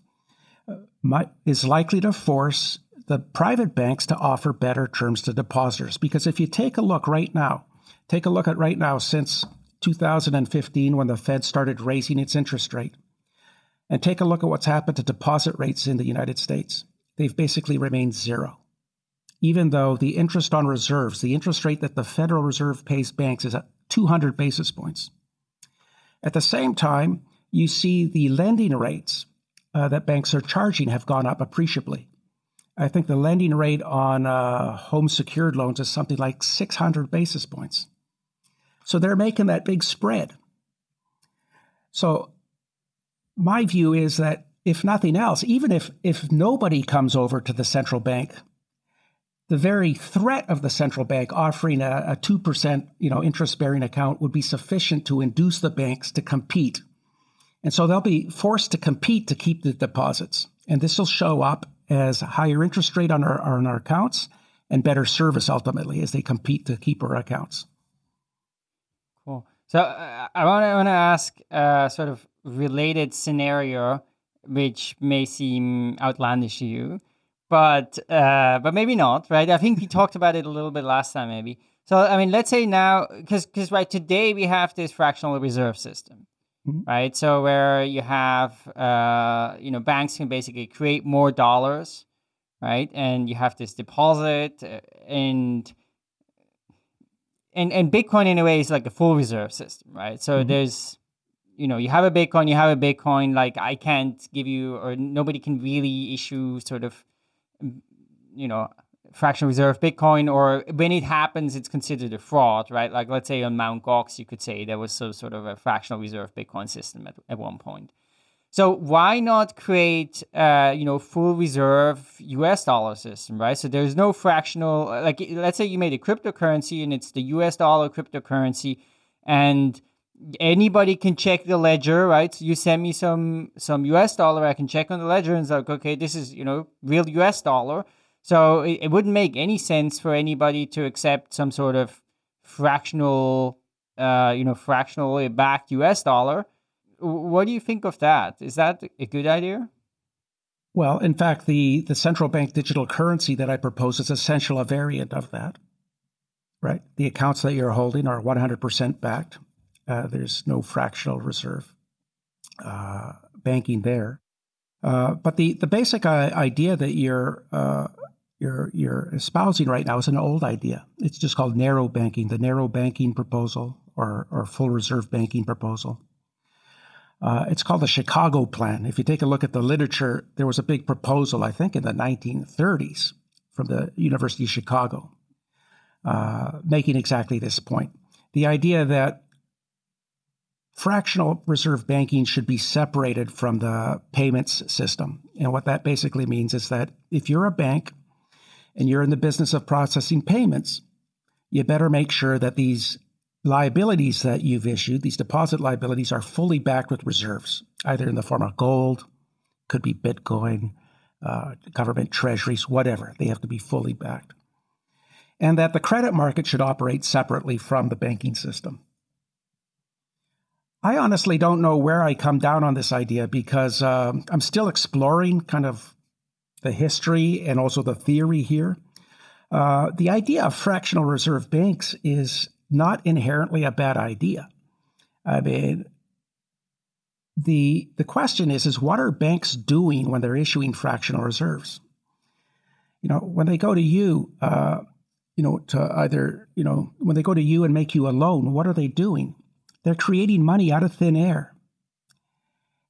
Speaker 4: uh, might, is likely to force the private banks to offer better terms to depositors. Because if you take a look right now, take a look at right now since 2015 when the Fed started raising its interest rate and take a look at what's happened to deposit rates in the United States. They've basically remained zero. Even though the interest on reserves, the interest rate that the Federal Reserve pays banks is at 200 basis points. At the same time, you see the lending rates uh, that banks are charging have gone up appreciably. I think the lending rate on uh, home secured loans is something like 600 basis points. So they're making that big spread. So my view is that if nothing else, even if if nobody comes over to the central bank, the very threat of the central bank offering a, a 2% you know, interest bearing account would be sufficient to induce the banks to compete. And so they'll be forced to compete to keep the deposits. And this will show up as higher interest rate on our, on our accounts and better service ultimately as they compete to keep our accounts.
Speaker 3: Cool. So uh, I want to ask a sort of related scenario, which may seem outlandish to you but uh, but maybe not, right? I think we talked about it a little bit last time, maybe. So I mean, let's say now, because because right today we have this fractional reserve system, mm-hmm. right? So where you have uh, you know banks can basically create more dollars, right? And you have this deposit uh, and. And, and Bitcoin in a way is like a full reserve system, right? So mm-hmm. there's you know you have a bitcoin you have a bitcoin like i can't give you or nobody can really issue sort of you know, fractional reserve Bitcoin, or when it happens, it's considered a fraud, right? Like let's say on Mount Gox, you could say there was some sort of a fractional reserve Bitcoin system at, at one point. So why not create, uh, you know, full reserve U.S. dollar system, right? So there's no fractional, like let's say you made a cryptocurrency and it's the U.S. dollar cryptocurrency, and anybody can check the ledger, right? So you send me some some US dollar, I can check on the ledger and it's like, okay, this is you know real US dollar. So it, it wouldn't make any sense for anybody to accept some sort of fractional, uh, you know, fractionally backed US dollar. What do you think of that? Is that a good idea?
Speaker 4: Well, in fact, the, the central bank digital currency that I propose is essentially a variant of that. Right? The accounts that you're holding are 100% backed uh, there's no fractional reserve uh, banking there. Uh, but the, the basic uh, idea that you're, uh, you're, you're espousing right now is an old idea. It's just called narrow banking, the narrow banking proposal or, or full reserve banking proposal. Uh, it's called the Chicago Plan. If you take a look at the literature, there was a big proposal, I think, in the 1930s from the University of Chicago, making exactly this point. The idea that fractional reserve banking should be separated from the payments system. And what that basically means is that if you're a bank and you're in the business of processing payments, you better make sure that these liabilities that you've issued, these deposit liabilities, are fully backed with reserves, either in the form of gold, could be Bitcoin, uh, government treasuries, whatever. They have to be fully backed. And that the credit market should operate separately from the banking system. I honestly don't know where I come down on this idea because uh, I'm still exploring kind of the history and also the theory here. Uh, the idea of fractional reserve banks is not inherently a bad idea. I mean, the the question is is what are banks doing when they're issuing fractional reserves? You know, when they go to you, uh, you know, to either you know when they go to you and make you a loan, what are they doing? They're creating money out of thin air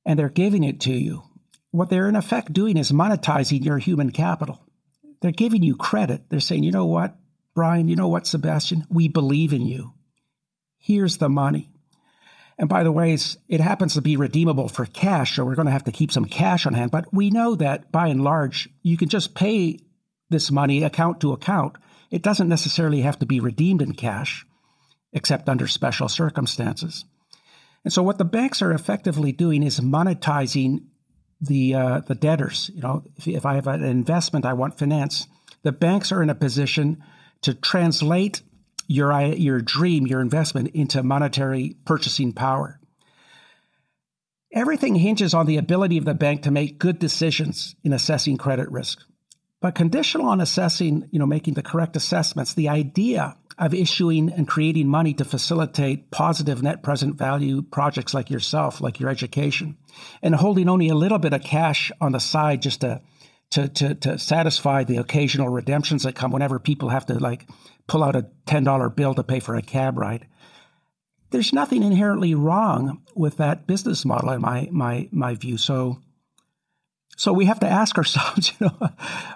Speaker 4: and they're giving it to you. What they're in effect doing is monetizing your human capital. They're giving you credit. They're saying, you know what, Brian, you know what, Sebastian, we believe in you. Here's the money. And by the way, it happens to be redeemable for cash, so we're going to have to keep some cash on hand. But we know that by and large, you can just pay this money account to account. It doesn't necessarily have to be redeemed in cash except under special circumstances. And so, what the banks are effectively doing is monetizing the uh, the debtors. You know, if, if I have an investment, I want finance. The banks are in a position to translate your your dream, your investment, into monetary purchasing power. Everything hinges on the ability of the bank to make good decisions in assessing credit risk. But conditional on assessing, you know, making the correct assessments, the idea of issuing and creating money to facilitate positive net present value projects like yourself, like your education, and holding only a little bit of cash on the side just to to to, to satisfy the occasional redemptions that come whenever people have to like pull out a ten dollar bill to pay for a cab ride. There's nothing inherently wrong with that business model in my my my view. So so we have to ask ourselves, <laughs> you know,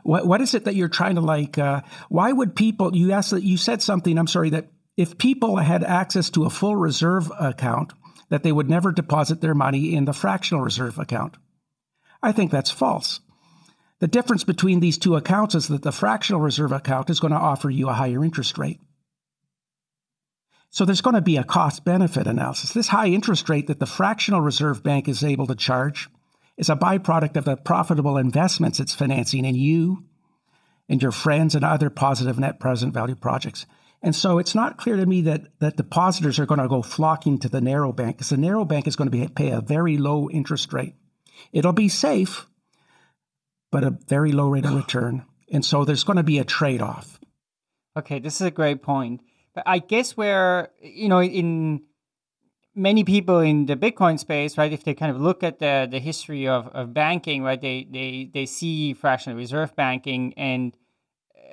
Speaker 4: what what is it that you're trying to like? Uh, why would people? You asked that you said something. I'm sorry that if people had access to a full reserve account, that they would never deposit their money in the fractional reserve account. I think that's false. The difference between these two accounts is that the fractional reserve account is going to offer you a higher interest rate. So there's going to be a cost benefit analysis. This high interest rate that the fractional reserve bank is able to charge is a byproduct of the profitable investments it's financing in you and your friends and other positive net present value projects. And so it's not clear to me that, that depositors are going to go flocking to the narrow bank because the narrow bank is going to be, pay a very low interest rate. It'll be safe, but a very low rate of return. And so there's going to be a trade off.
Speaker 3: Okay, this is a great point. But I guess where, you know, in many people in the Bitcoin space, right, if they kind of look at the, the history of, of banking, right, they, they, they see fractional reserve banking and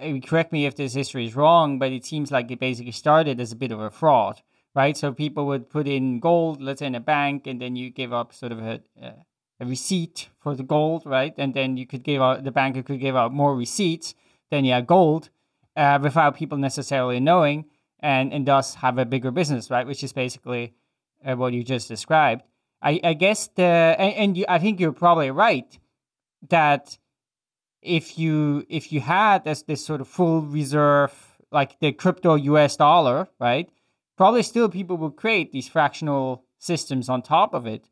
Speaker 3: uh, correct me if this history is wrong, but it seems like it basically started as a bit of a fraud, right? So people would put in gold, let's say in a bank, and then you give up sort of a, a receipt for the gold, right? And then you could give out the banker could give out more receipts than you had gold, uh, without people necessarily knowing, and and thus have a bigger business, right? Which is basically uh, what you just described. I, I guess the and, and you, I think you're probably right that if you if you had this this sort of full reserve like the crypto US dollar, right? Probably still people will create these fractional systems on top of it.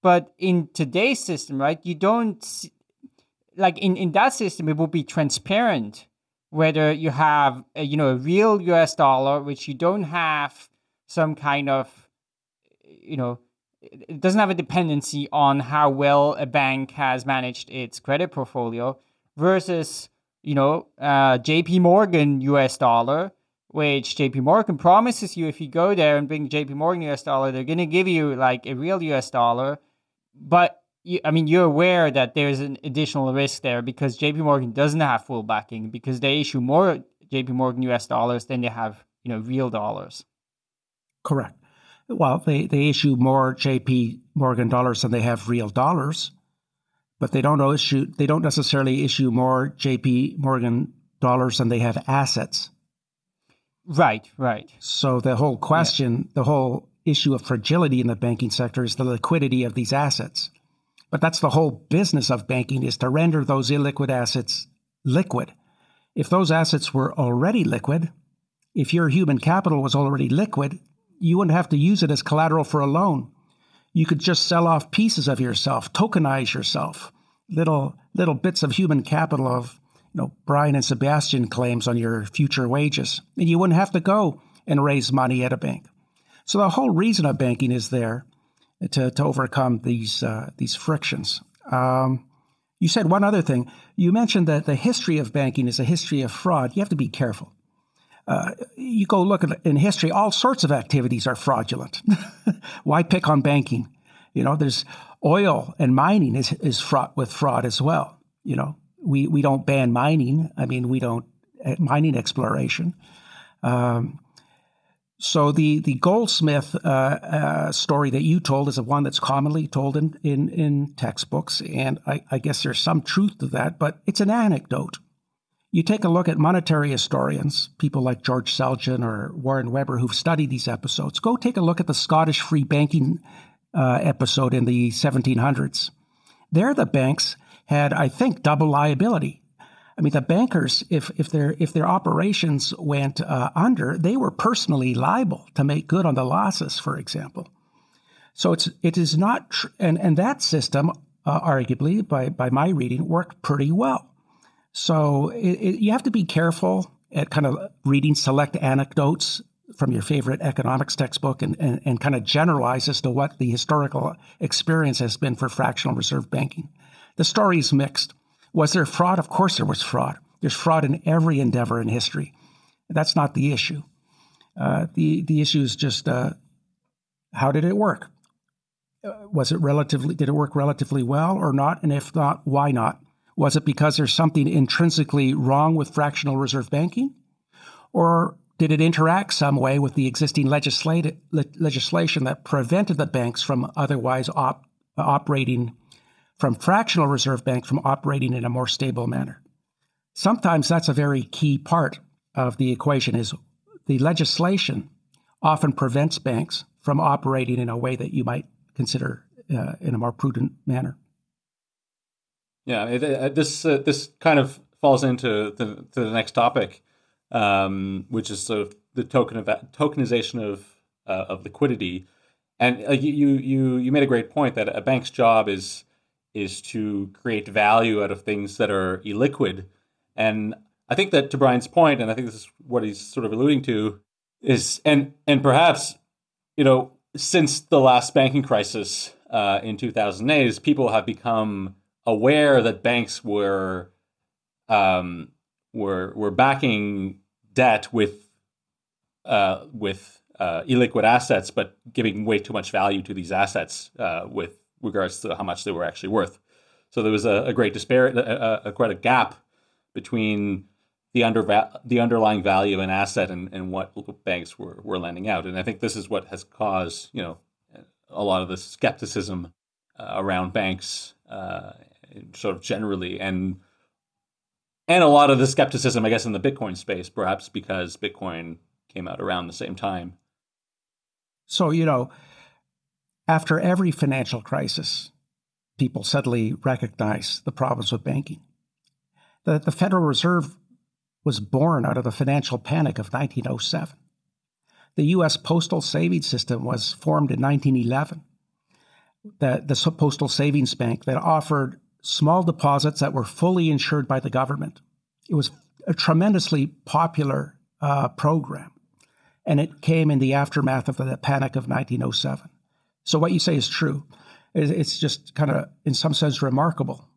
Speaker 3: But in today's system, right, you don't like in, in that system it will be transparent whether you have a, you know a real US dollar which you don't have some kind of you know, it doesn't have a dependency on how well a bank has managed its credit portfolio versus, you know, uh, JP Morgan US dollar, which JP Morgan promises you if you go there and bring JP Morgan US dollar, they're going to give you like a real US dollar. But you, I mean, you're aware that there's an additional risk there because JP Morgan doesn't have full backing because they issue more JP Morgan US dollars than they have, you know, real dollars.
Speaker 4: Correct well, they, they issue more JP Morgan dollars than they have real dollars, but they don't issue they don't necessarily issue more JP Morgan dollars than they have assets.
Speaker 3: Right, right.
Speaker 4: So the whole question, yeah. the whole issue of fragility in the banking sector is the liquidity of these assets. But that's the whole business of banking is to render those illiquid assets liquid. If those assets were already liquid, if your human capital was already liquid, you wouldn't have to use it as collateral for a loan. You could just sell off pieces of yourself, tokenize yourself, little little bits of human capital of you know Brian and Sebastian claims on your future wages, and you wouldn't have to go and raise money at a bank. So the whole reason of banking is there to, to overcome these uh, these frictions. Um, you said one other thing. You mentioned that the history of banking is a history of fraud. You have to be careful uh, you go look at in history, all sorts of activities are fraudulent. <laughs> Why pick on banking? You know, there's oil and mining is, is fraught with fraud as well. You know, we, we don't ban mining. I mean, we don't uh, mining exploration. Um, so the the goldsmith uh, uh, story that you told is a one that's commonly told in in, in textbooks, and I, I guess there's some truth to that, but it's an anecdote. You take a look at monetary historians, people like George Selgin or Warren Weber, who've studied these episodes. Go take a look at the Scottish free banking uh, episode in the 1700s. There, the banks had, I think, double liability. I mean, the bankers, if if their if their operations went uh, under, they were personally liable to make good on the losses, for example. So it's it is not, tr- and and that system, uh, arguably, by by my reading, worked pretty well. So it, it, you have to be careful at kind of reading select anecdotes from your favorite economics textbook and, and, and kind of generalize as to what the historical experience has been for fractional reserve banking. The story is mixed. Was there fraud? Of course there was fraud. There's fraud in every endeavor in history. That's not the issue. Uh, the, the issue is just uh, how did it work? Uh, was it relatively, did it work relatively well or not? And if not, why not? Was it because there's something intrinsically wrong with fractional reserve banking? Or did it interact some way with the existing legislation that prevented the banks from otherwise op- operating, from fractional reserve banks from operating in a more stable manner? Sometimes that's a very key part of the equation is the legislation often prevents banks from operating in a way that you might consider uh, in a more prudent manner.
Speaker 2: Yeah, it, it, this uh, this kind of falls into the, to the next topic, um, which is sort of the token of tokenization of uh, of liquidity. And uh, you you you made a great point that a bank's job is is to create value out of things that are illiquid. And I think that to Brian's point, and I think this is what he's sort of alluding to, is and and perhaps you know since the last banking crisis uh, in 2008, is people have become aware that banks were um, were were backing debt with uh, with uh, illiquid assets, but giving way too much value to these assets uh, with regards to how much they were actually worth. So there was a, a great disparity, a, a, quite a gap between the under the underlying value of an asset and, and what banks were, were lending out. And I think this is what has caused you know a lot of the skepticism uh, around banks, uh, sort of generally, and and a lot of the skepticism, I guess, in the Bitcoin space, perhaps because Bitcoin came out around the same time.
Speaker 4: So you know, after every financial crisis, people suddenly recognize the problems with banking. The, the Federal Reserve was born out of the financial panic of 1907. The U.S. postal savings system was formed in 1911. The, the postal savings bank that offered small deposits that were fully insured by the government. It was a tremendously popular uh, program, and it came in the aftermath of the panic of 1907. So, what you say is true. It's just kind of, in some sense, remarkable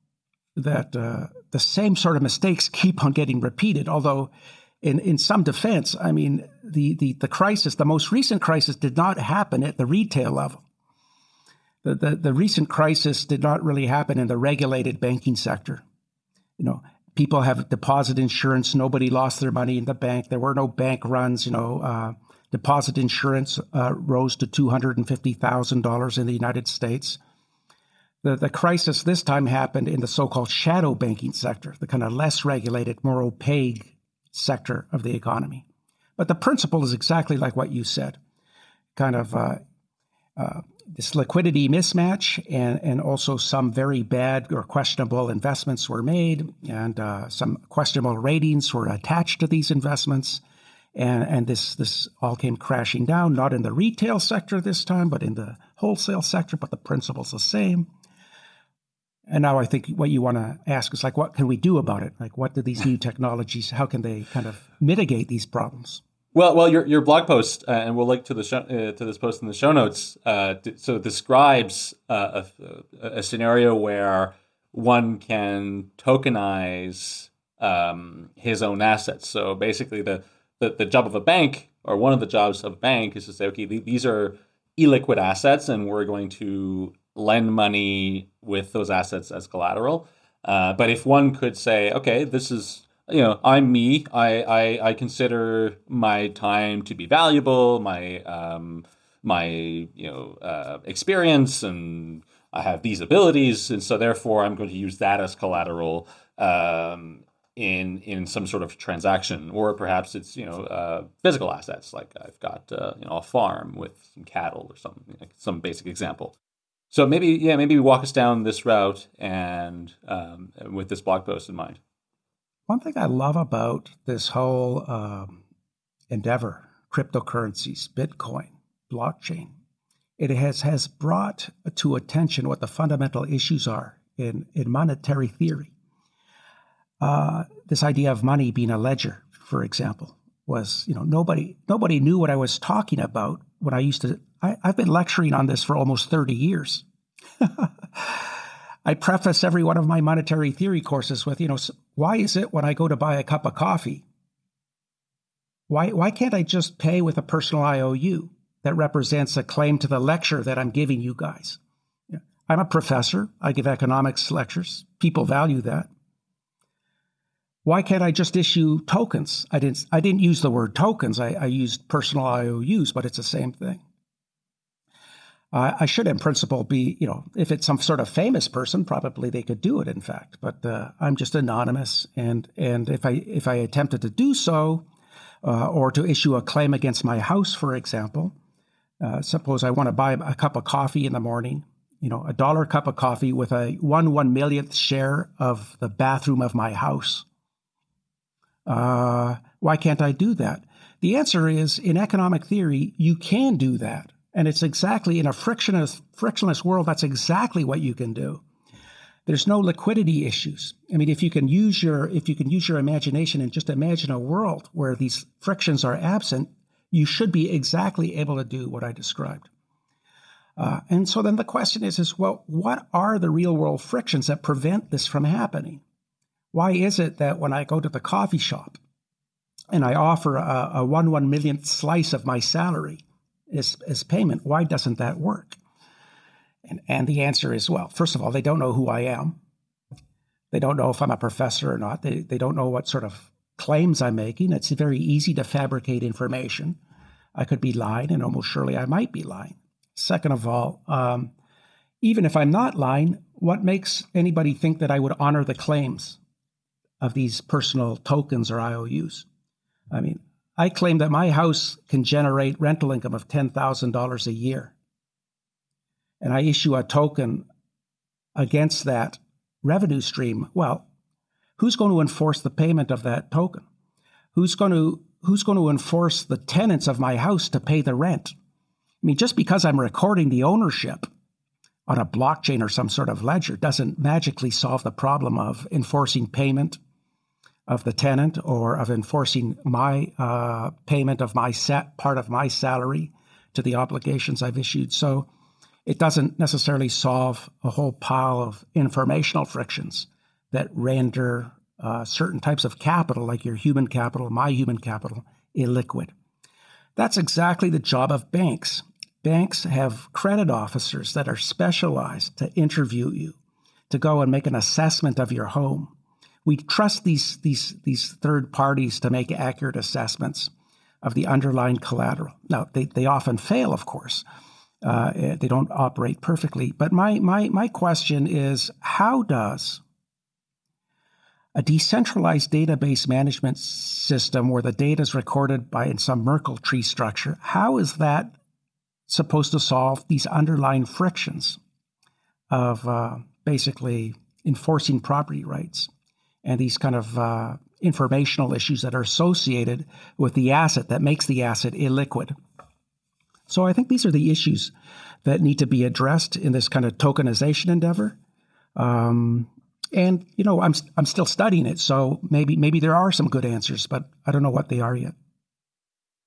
Speaker 4: that uh, the same sort of mistakes keep on getting repeated, although in, in some defense, I mean, the, the, the crisis, the most recent crisis did not happen at the retail level. The, the, the recent crisis did not really happen in the regulated banking sector. You know, people have deposit insurance. Nobody lost their money in the bank. There were no bank runs. You know, uh, deposit insurance uh, rose to $250,000 in the United States. The, the crisis this time happened in the so called shadow banking sector, the kind of less regulated, more opaque sector of the economy. But the principle is exactly like what you said kind of uh, uh, this liquidity mismatch, and, and also some very bad or questionable investments were made, and uh, some questionable ratings were attached to these investments. And, and this, this all came crashing down, not in the retail sector this time, but in the wholesale sector, but the principle's the same. And now I think what you want to ask is like, what can we do about it? Like, what do these new <laughs> technologies? How can they kind of mitigate these problems?
Speaker 2: Well, well, your your blog post, uh, and we'll link to the show, uh, to this post in the show notes. Uh, so describes uh, a, a, scenario where one can tokenize um, his own assets. So basically, the, the the job of a bank, or one of the jobs of a bank, is to say, okay, these are illiquid assets, and we're going to lend money with those assets as collateral. Uh, but if one could say, okay, this is you know, I'm me. I, I, I consider my time to be valuable. My um, my you know uh, experience and I have these abilities, and so therefore I'm going to use that as collateral um, in in some sort of transaction, or perhaps it's you know uh, physical assets like I've got uh, you know a farm with some cattle or something, like some basic example. So maybe yeah, maybe walk us down this route and um, with this blog post in mind.
Speaker 4: One thing I love about this whole um, endeavor, cryptocurrencies, Bitcoin, blockchain, it has, has brought to attention what the fundamental issues are in, in monetary theory. Uh, this idea of money being a ledger, for example, was you know nobody nobody knew what I was talking about when I used to. I, I've been lecturing on this for almost thirty years. <laughs> I preface every one of my monetary theory courses with, you know, why is it when I go to buy a cup of coffee, why, why can't I just pay with a personal IOU that represents a claim to the lecture that I'm giving you guys? I'm a professor. I give economics lectures. People value that. Why can't I just issue tokens? I didn't, I didn't use the word tokens. I, I used personal IOUs, but it's the same thing. Uh, I should, in principle, be, you know, if it's some sort of famous person, probably they could do it. In fact, but uh, I'm just anonymous, and and if I if I attempted to do so, uh, or to issue a claim against my house, for example, uh, suppose I want to buy a cup of coffee in the morning, you know, a dollar cup of coffee with a one one millionth share of the bathroom of my house. Uh, why can't I do that? The answer is in economic theory, you can do that. And it's exactly in a frictionless, frictionless world, that's exactly what you can do. There's no liquidity issues. I mean, if you can use your if you can use your imagination and just imagine a world where these frictions are absent, you should be exactly able to do what I described. Uh, and so then the question is, is well, what are the real world frictions that prevent this from happening? Why is it that when I go to the coffee shop and I offer a, a one one millionth slice of my salary as, as payment, why doesn't that work? And, and the answer is, well, first of all, they don't know who I am. They don't know if I'm a professor or not. They, they don't know what sort of claims I'm making. It's very easy to fabricate information. I could be lying, and almost surely I might be lying. Second of all, um, even if I'm not lying, what makes anybody think that I would honor the claims of these personal tokens or IOUs? I mean, I claim that my house can generate rental income of $10,000 a year. And I issue a token against that revenue stream. Well, who's going to enforce the payment of that token? Who's going to who's going to enforce the tenants of my house to pay the rent? I mean, just because I'm recording the ownership on a blockchain or some sort of ledger doesn't magically solve the problem of enforcing payment of the tenant or of enforcing my uh, payment of my set part of my salary to the obligations I've issued. So it doesn't necessarily solve a whole pile of informational frictions that render uh, certain types of capital, like your human capital, my human capital, illiquid. That's exactly the job of banks. Banks have credit officers that are specialized to interview you, to go and make an assessment of your home. We trust these, these, these third parties to make accurate assessments of the underlying collateral. Now, they, they often fail, of course. Uh, they don't operate perfectly. But my, my, my question is how does a decentralized database management system where the data is recorded by in some Merkle tree structure, how is that supposed to solve these underlying frictions of uh, basically enforcing property rights and these kind of uh, informational issues that are associated with the asset that makes the asset illiquid? So I think these are the issues that need to be addressed in this kind of tokenization endeavor. Um, and you know, I'm I'm still studying it, so maybe maybe there are some good answers, but I don't know what they are yet.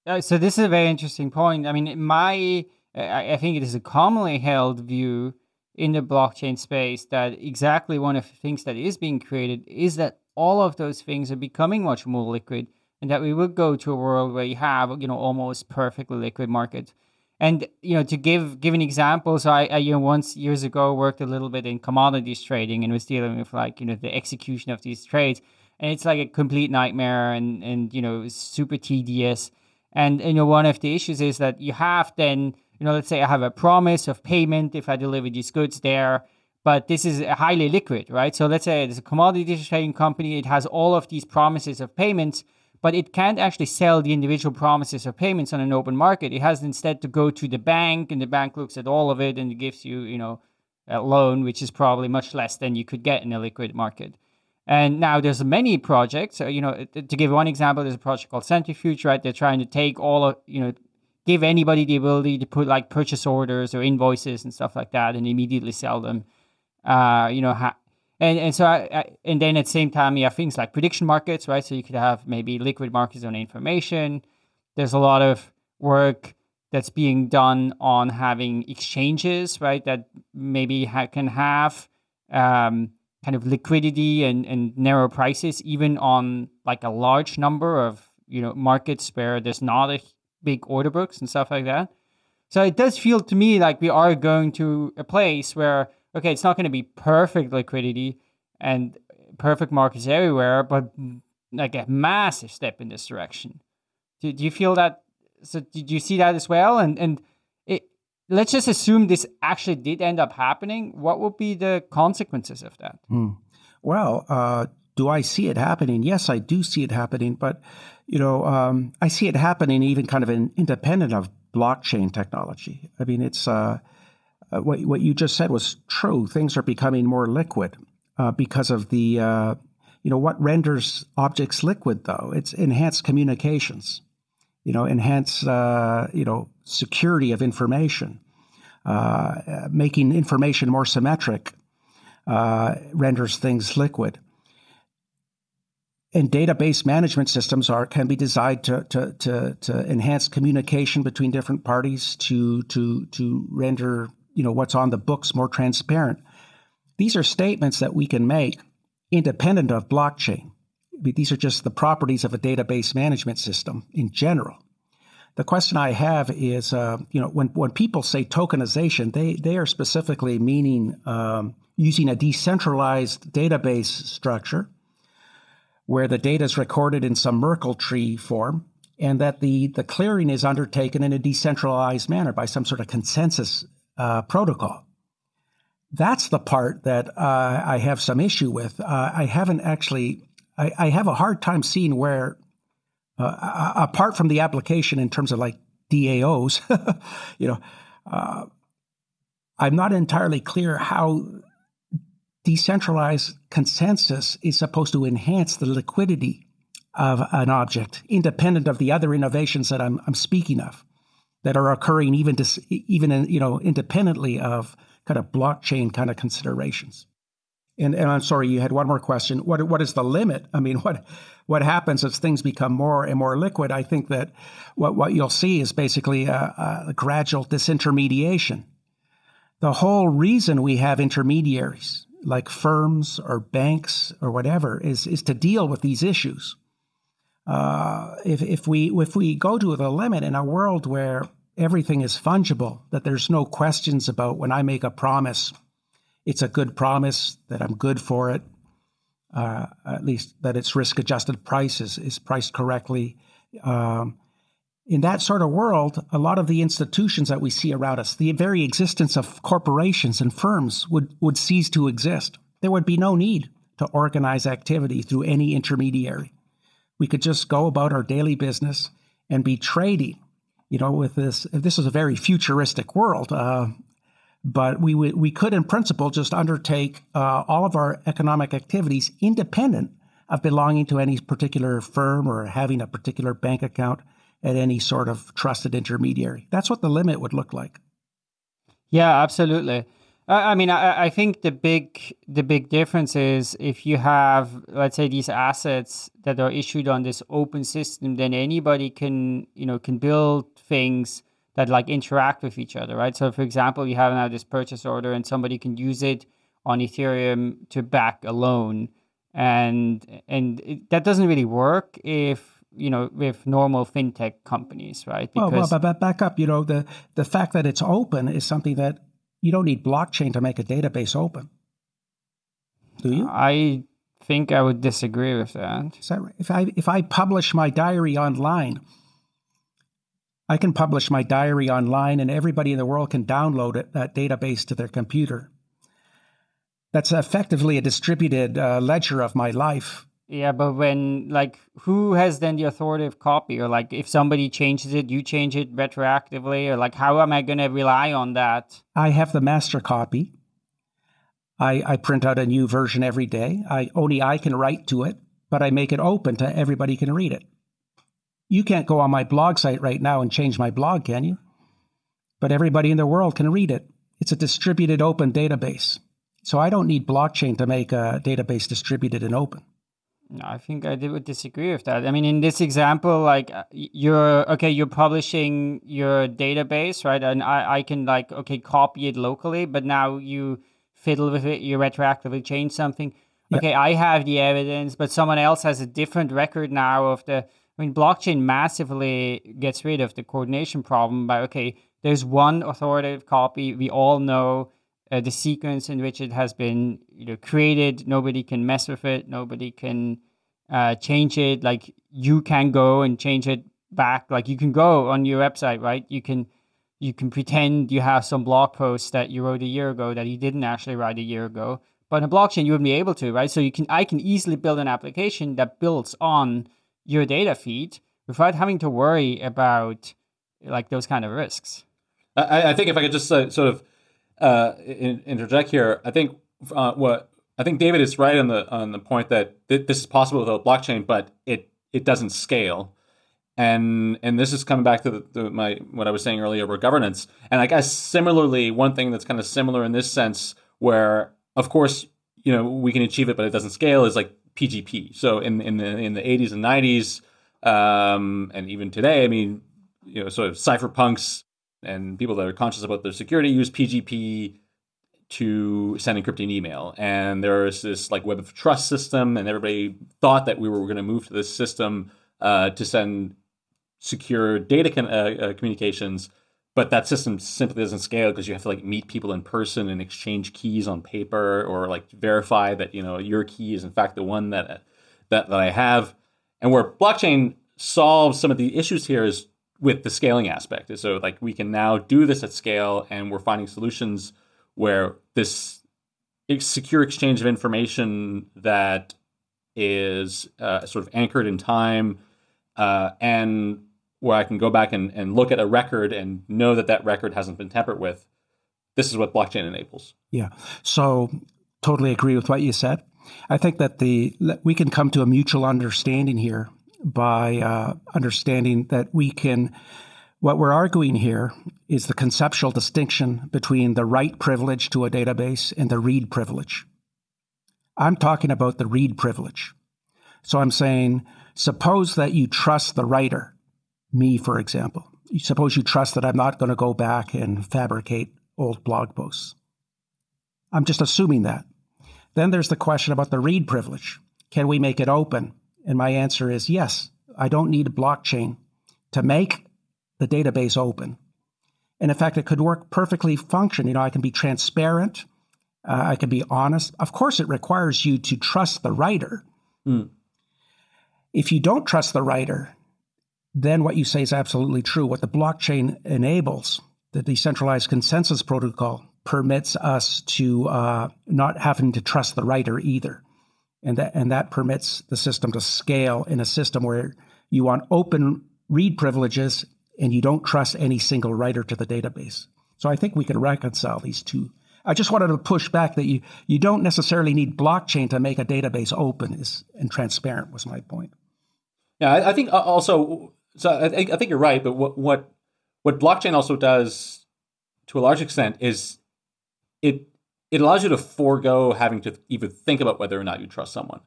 Speaker 3: Uh, so this is a very interesting point. I mean, my I think it is a commonly held view in the blockchain space that exactly one of the things that is being created is that all of those things are becoming much more liquid, and that we will go to a world where you have you know almost perfectly liquid markets. And you know, to give give an example, so I, I, you know once years ago worked a little bit in commodities trading and was dealing with like you know the execution of these trades, and it's like a complete nightmare and and you know super tedious. And you know one of the issues is that you have then you know let's say I have a promise of payment if I deliver these goods there, but this is highly liquid, right? So let's say it's a commodity trading company, it has all of these promises of payments but it can't actually sell the individual promises of payments on an open market. It has instead to go to the bank, and the bank looks at all of it and gives you, you know, a loan, which is probably much less than you could get in a liquid market. And now there's many projects. Uh, you know, to give one example, there's a project called Centrifuge, right? They're trying to take all of, you know, give anybody the ability to put like purchase orders or invoices and stuff like that and immediately sell them. Uh, you know, ha- and and so I, I, and then at the same time you have things like prediction markets, right? So you could have maybe liquid markets on information. There's a lot of work that's being done on having exchanges, right? That maybe ha- can have um, kind of liquidity and, and narrow prices, even on like a large number of you know markets where there's not a big order books and stuff like that. So it does feel to me like we are going to a place where okay, it's not going to be perfect liquidity and perfect markets everywhere, but like a massive step in this direction. Do, do you feel that? So did you see that as well? And and it, let's just assume this actually did end up happening. What would be the consequences of that?
Speaker 4: Hmm. Well, uh, do I see it happening? Yes, I do see it happening, but you know, um, I see it happening even kind of in, independent of blockchain technology. I mean, it's uh, uh, what what you just said was true. Things are becoming more liquid uh, because of the uh, you know what renders objects liquid though it's enhanced communications you know enhanced, uh, you know security of information uh, making information more symmetric renders things liquid and database management systems are can be designed to, to, to, to enhance communication between different parties to to to render you know what's on the books more transparent these are statements that we can make independent of blockchain. These are just the properties of a database management system in general. The question I have is, uh, you know, when, when people say tokenization, they, they are specifically meaning um, using a decentralized database structure where the data is recorded in some Merkle tree form and that the, the clearing is undertaken in a decentralized manner by some sort of consensus uh, protocol that's the part that uh, I have some issue with. Uh, I haven't actually, I, I, have a hard time seeing where, uh, apart from the application in terms of like DAOs, <laughs> you know, uh, I'm not entirely clear how decentralized consensus is supposed to enhance the liquidity of an object, independent of the other innovations that I'm, I'm speaking of, that are occurring even to, even in, you know independently of kind of blockchain kind of considerations. And, and I'm sorry, you had one more question. What what is the limit? I mean, what what happens as things become more and more liquid? I think that what what you'll see is basically a, a gradual disintermediation. The whole reason we have intermediaries like firms or banks or whatever is is to deal with these issues. Uh, if if we if we go to the limit in a world where everything is fungible, that there's no questions about when I make a promise, it's a good promise, that I'm good for it, uh, at least that its risk adjusted price is, is priced correctly. Um, in that sort of world, a lot of the institutions that we see around us, the very existence of corporations and firms would, would cease to exist. There would be no need to organize activity through any intermediary. We could just go about our daily business and be trading you know, with this, this is a very futuristic world. Uh, but we we could, in principle, just undertake uh, all of our economic activities independent of belonging to any particular firm or having a particular bank account at any sort of trusted intermediary. That's what the limit would look like.
Speaker 3: Yeah, absolutely. I mean, I, I think the big the big difference is if you have, let's say, these assets that are issued on this open system, then anybody can you know can build things that like interact with each other, right? So, for example, you have now this purchase order, and somebody can use it on Ethereum to back a loan, and and it, that doesn't really work if you know with normal fintech companies, right?
Speaker 4: Because well, well, but back up, you know, the the fact that it's open is something that you don't need blockchain to make a database open. Do you?
Speaker 3: I think I would disagree with that.
Speaker 4: that right? If I if I publish my diary online, I can publish my diary online, and everybody in the world can download it, that database to their computer. That's effectively a distributed uh, ledger of my life.
Speaker 3: Yeah, but when like who has then the authoritative copy, or like if somebody changes it, you change it retroactively, or like how am I going to rely on that?
Speaker 4: I have the master copy. I, I print out a new version every day. I only I can write to it, but I make it open to everybody can read it. You can't go on my blog site right now and change my blog, can you? But everybody in the world can read it. It's a distributed open database. So I don't need blockchain to make a database distributed and open.
Speaker 3: I think I would disagree with that. I mean, in this example, like uh, you're okay, you're publishing your database, right? And I, I can like okay, copy it locally, but now you fiddle with it, you retroactively change something. Yep. Okay, I have the evidence, but someone else has a different record now of the. I mean, blockchain massively gets rid of the coordination problem by okay, there's one authoritative copy. We all know uh, the sequence in which it has been you know created. Nobody can mess with it. Nobody can uh, change it. Like you can go and change it back. Like you can go on your website right? You can you can pretend you have some blog post that you wrote a year ago that you didn't actually write a year ago. But in a blockchain you wouldn't be able to right? So you can i can easily build an application that builds on your data feed without having to worry about like those kind of risks.
Speaker 2: I, I think if i could just uh, sort of uh, in, interject here, I think uh, what I think David is right on the on the point that th- this is possible without blockchain, but it it doesn't scale. And and this is coming back to the, the, my what I was saying earlier about governance. And I guess similarly, one thing that's kind of similar in this sense, where of course you know we can achieve it, but it doesn't scale, is like PGP. So in in the in the 80s and 90s, um, and even today, I mean, you know, sort of cypherpunks and people that are conscious about their security use PGP to send encrypting email. And there is this like web of trust system, and everybody thought that we were going to move to this system uh, to send secure data uh, uh, communications. But that system simply doesn't scale because you have to like meet people in person and exchange keys on paper, or like verify that you know your key is in fact the one that that that I have. And where blockchain solves some of the issues here is with the scaling aspect. So like we can now do this at scale, and we're finding solutions where this secure exchange of information that is uh, sort of anchored in time uh, and where I can go back and, and look at a record and know that that record hasn't been tampered with. This is what blockchain enables.
Speaker 4: Yeah. So totally agree with what you said. I think that the we can come to a mutual understanding here by uh, understanding that we can what we're arguing here is the conceptual distinction between the write privilege to a database and the read privilege. I'm talking about the read privilege. So I'm saying, suppose that you trust the writer, me, for example. Suppose you trust that I'm not going to go back and fabricate old blog posts. I'm just assuming that. Then there's the question about the read privilege. Can we make it open? And my answer is yes. I don't need a blockchain to make the database open. And in fact, it could work perfectly function. You know, I can be transparent. Uh, I can be honest. Of course, it requires you to trust the writer. Mm. If you don't trust the writer, then what you say is absolutely true. What the blockchain enables, the decentralized consensus protocol, permits us to uh, not having to trust the writer either. And that, and that permits the system to scale in a system where you want open read privileges and you don't trust any single writer to the database. So I think we can reconcile these two. I just wanted to push back that you, you don't necessarily need blockchain to make a database open is, and transparent was my point.
Speaker 2: Yeah, I, I think uh, also, so I, I, think you're right, but what, what, what blockchain also does to a large extent is it, it allows you to forego having to even think about whether or not you trust someone.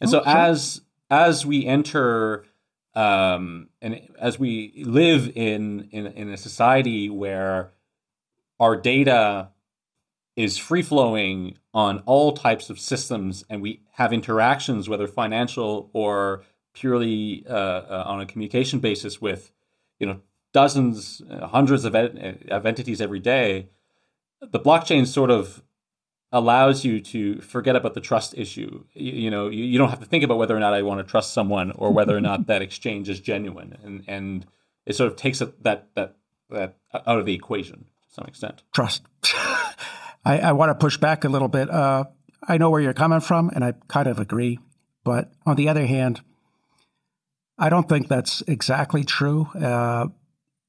Speaker 2: And oh, so sure. as, as we enter um, and as we live in, in in a society where our data is free flowing on all types of systems, and we have interactions, whether financial or purely uh, uh, on a communication basis, with you know dozens, uh, hundreds of, ed- of entities every day. The blockchain sort of allows you to forget about the trust issue. You, you, know, you, you don't have to think about whether or not I want to trust someone or whether or not that exchange is genuine, and and it sort of takes that that that out of the equation to some extent.
Speaker 4: Trust. <laughs> I, I want to push back a little bit. Uh, I know where you're coming from, and I kind of agree. But on the other hand, I don't think that's exactly true. Uh,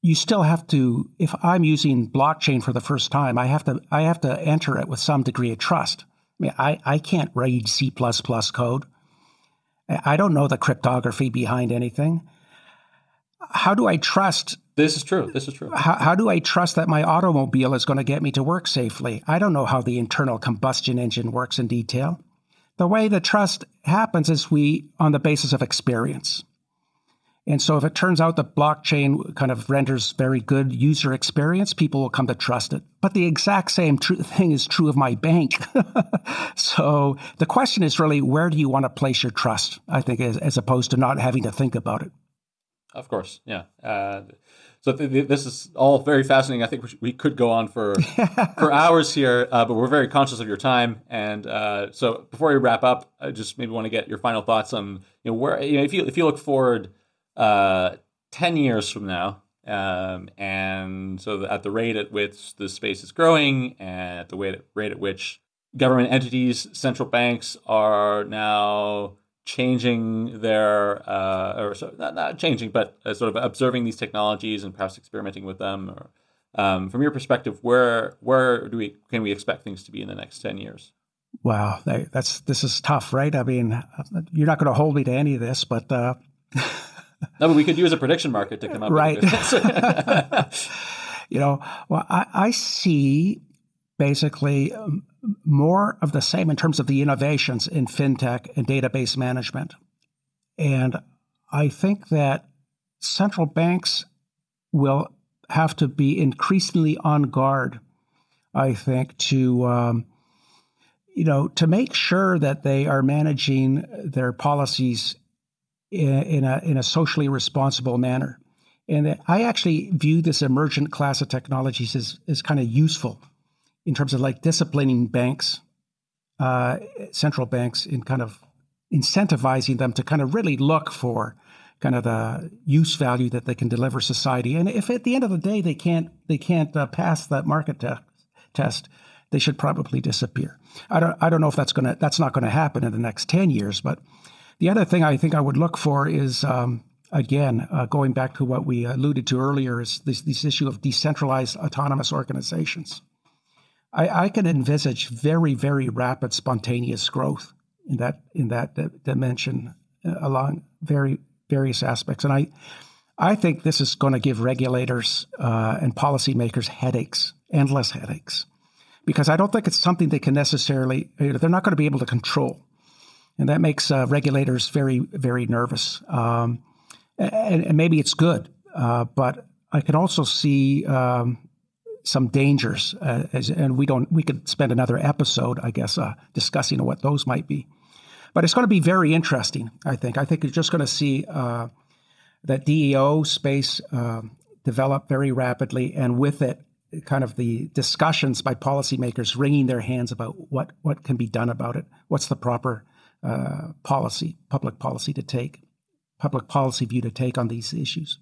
Speaker 4: you still have to if i'm using blockchain for the first time i have to i have to enter it with some degree of trust. I mean i, I can't read c++ code. I don't know the cryptography behind anything. How do i trust?
Speaker 2: This is true. This is true.
Speaker 4: How, how do i trust that my automobile is going to get me to work safely? I don't know how the internal combustion engine works in detail. The way the trust happens is we on the basis of experience and so if it turns out that blockchain kind of renders very good user experience, people will come to trust it. But the exact same tr- <laughs> thing is true of my bank. <laughs> so the question is really where do you want to place your trust? I think as, as opposed to not having to think about it.
Speaker 2: Of course, yeah. Uh, so th- th- this is all very fascinating. I think we, sh- we could go on for <laughs> for hours here, uh, but we're very conscious of your time. And uh, so before we wrap up, I just maybe want to get your final thoughts on you know where you know if you if you look forward uh, 10 years from now. Um, and so at the rate at which the space is growing and at the rate, rate at which government entities, central banks are now changing their, uh, or so, not, not changing, but uh, sort of observing these technologies and perhaps experimenting with them or Um, from your perspective, where where do we can we expect things to be in the next ten years?
Speaker 4: Wow, that's this is tough, right? I mean, you're not going to hold me to any of this, but uh... <laughs>
Speaker 2: no, but we could use a prediction market to come up with that.
Speaker 4: right. <laughs> you know, well, I, I see basically um, more of the same in terms of the innovations in fintech and database management, and I think that central banks will have to be increasingly on guard, I think, to um, you know to make sure that they are managing their policies in, a in a socially responsible manner. And I actually view this emergent class of technologies as, as kind of useful in terms of like disciplining banks, uh, central banks, in kind of incentivizing them to kind of really look for kind of the use value that they can deliver society. And if at the end of the day they can't they can't uh, pass that market te- test, they should probably disappear. I don't I don't know if that's gonna that's not going to happen in the next ten years. But the other thing I think I would look for is. Um, again, uh, going back to what we alluded to earlier, is this, this issue of decentralized autonomous organizations. I, I can envisage very, very rapid, spontaneous growth in that in that d- dimension uh, along very various aspects. And I, I think this is going to give regulators uh, and policymakers headaches, endless headaches, because I don't think it's something they can necessarily, you know, they're not going to be able to control. And that makes uh, regulators very, very nervous. Um, and, and, maybe it's good, uh, but I can also see um, some dangers, uh, as, and we don't. We could spend another episode, I guess, uh, discussing what those might be. But it's going to be very interesting, I think. I think you're just going to see uh, that DAO space uh, develop very rapidly, and with it, kind of the discussions by policymakers wringing their hands about what, what can be done about it. What's the proper uh, policy, public policy to take, public policy view to take on these issues?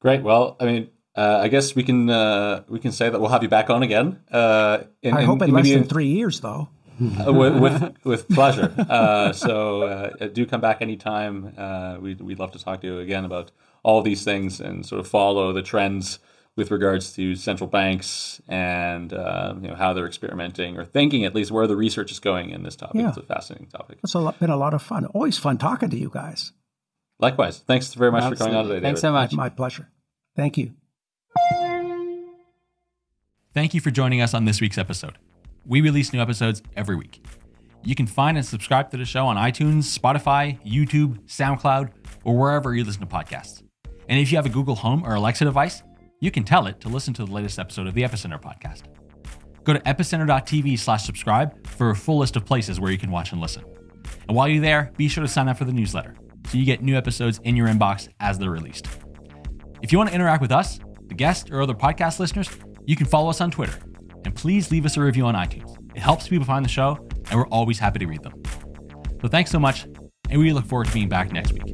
Speaker 2: Great. Well, I mean, uh, I guess we can uh, we can say that we'll have you back on again. Uh,
Speaker 4: in, I hope in, in less than three years, though.
Speaker 2: Uh, with, with, with pleasure. Uh, so uh, do come back anytime. Uh, we'd we'd love to talk to you again about all these things and sort of follow the trends with regards to central banks and uh, you know how they're experimenting or thinking at least where the research is going in this topic. Yeah. It's a fascinating topic.
Speaker 4: It's a lot, been a lot of fun. Always fun talking to you guys.
Speaker 2: Likewise. Thanks very much Absolutely. for coming on today.
Speaker 3: Thanks David. so much.
Speaker 4: My pleasure. Thank you.
Speaker 1: Thank you for joining us on this week's episode. We release new episodes every week. You can find and subscribe to the show on iTunes, Spotify, YouTube, SoundCloud, or wherever you listen to podcasts. And if you have a Google Home or Alexa device, you can tell it to listen to the latest episode of the Epicenter podcast. Go to epicenter.tv slash subscribe for a full list of places where you can watch and listen. And while you're there, be sure to sign up for the newsletter so you get new episodes in your inbox as they're released. If you want to interact with us, the guests, or other podcast listeners, you can follow us on Twitter and please leave us a review on iTunes. It helps people find the show, and we're always happy to read them. So thanks so much, and we look forward to being back next week.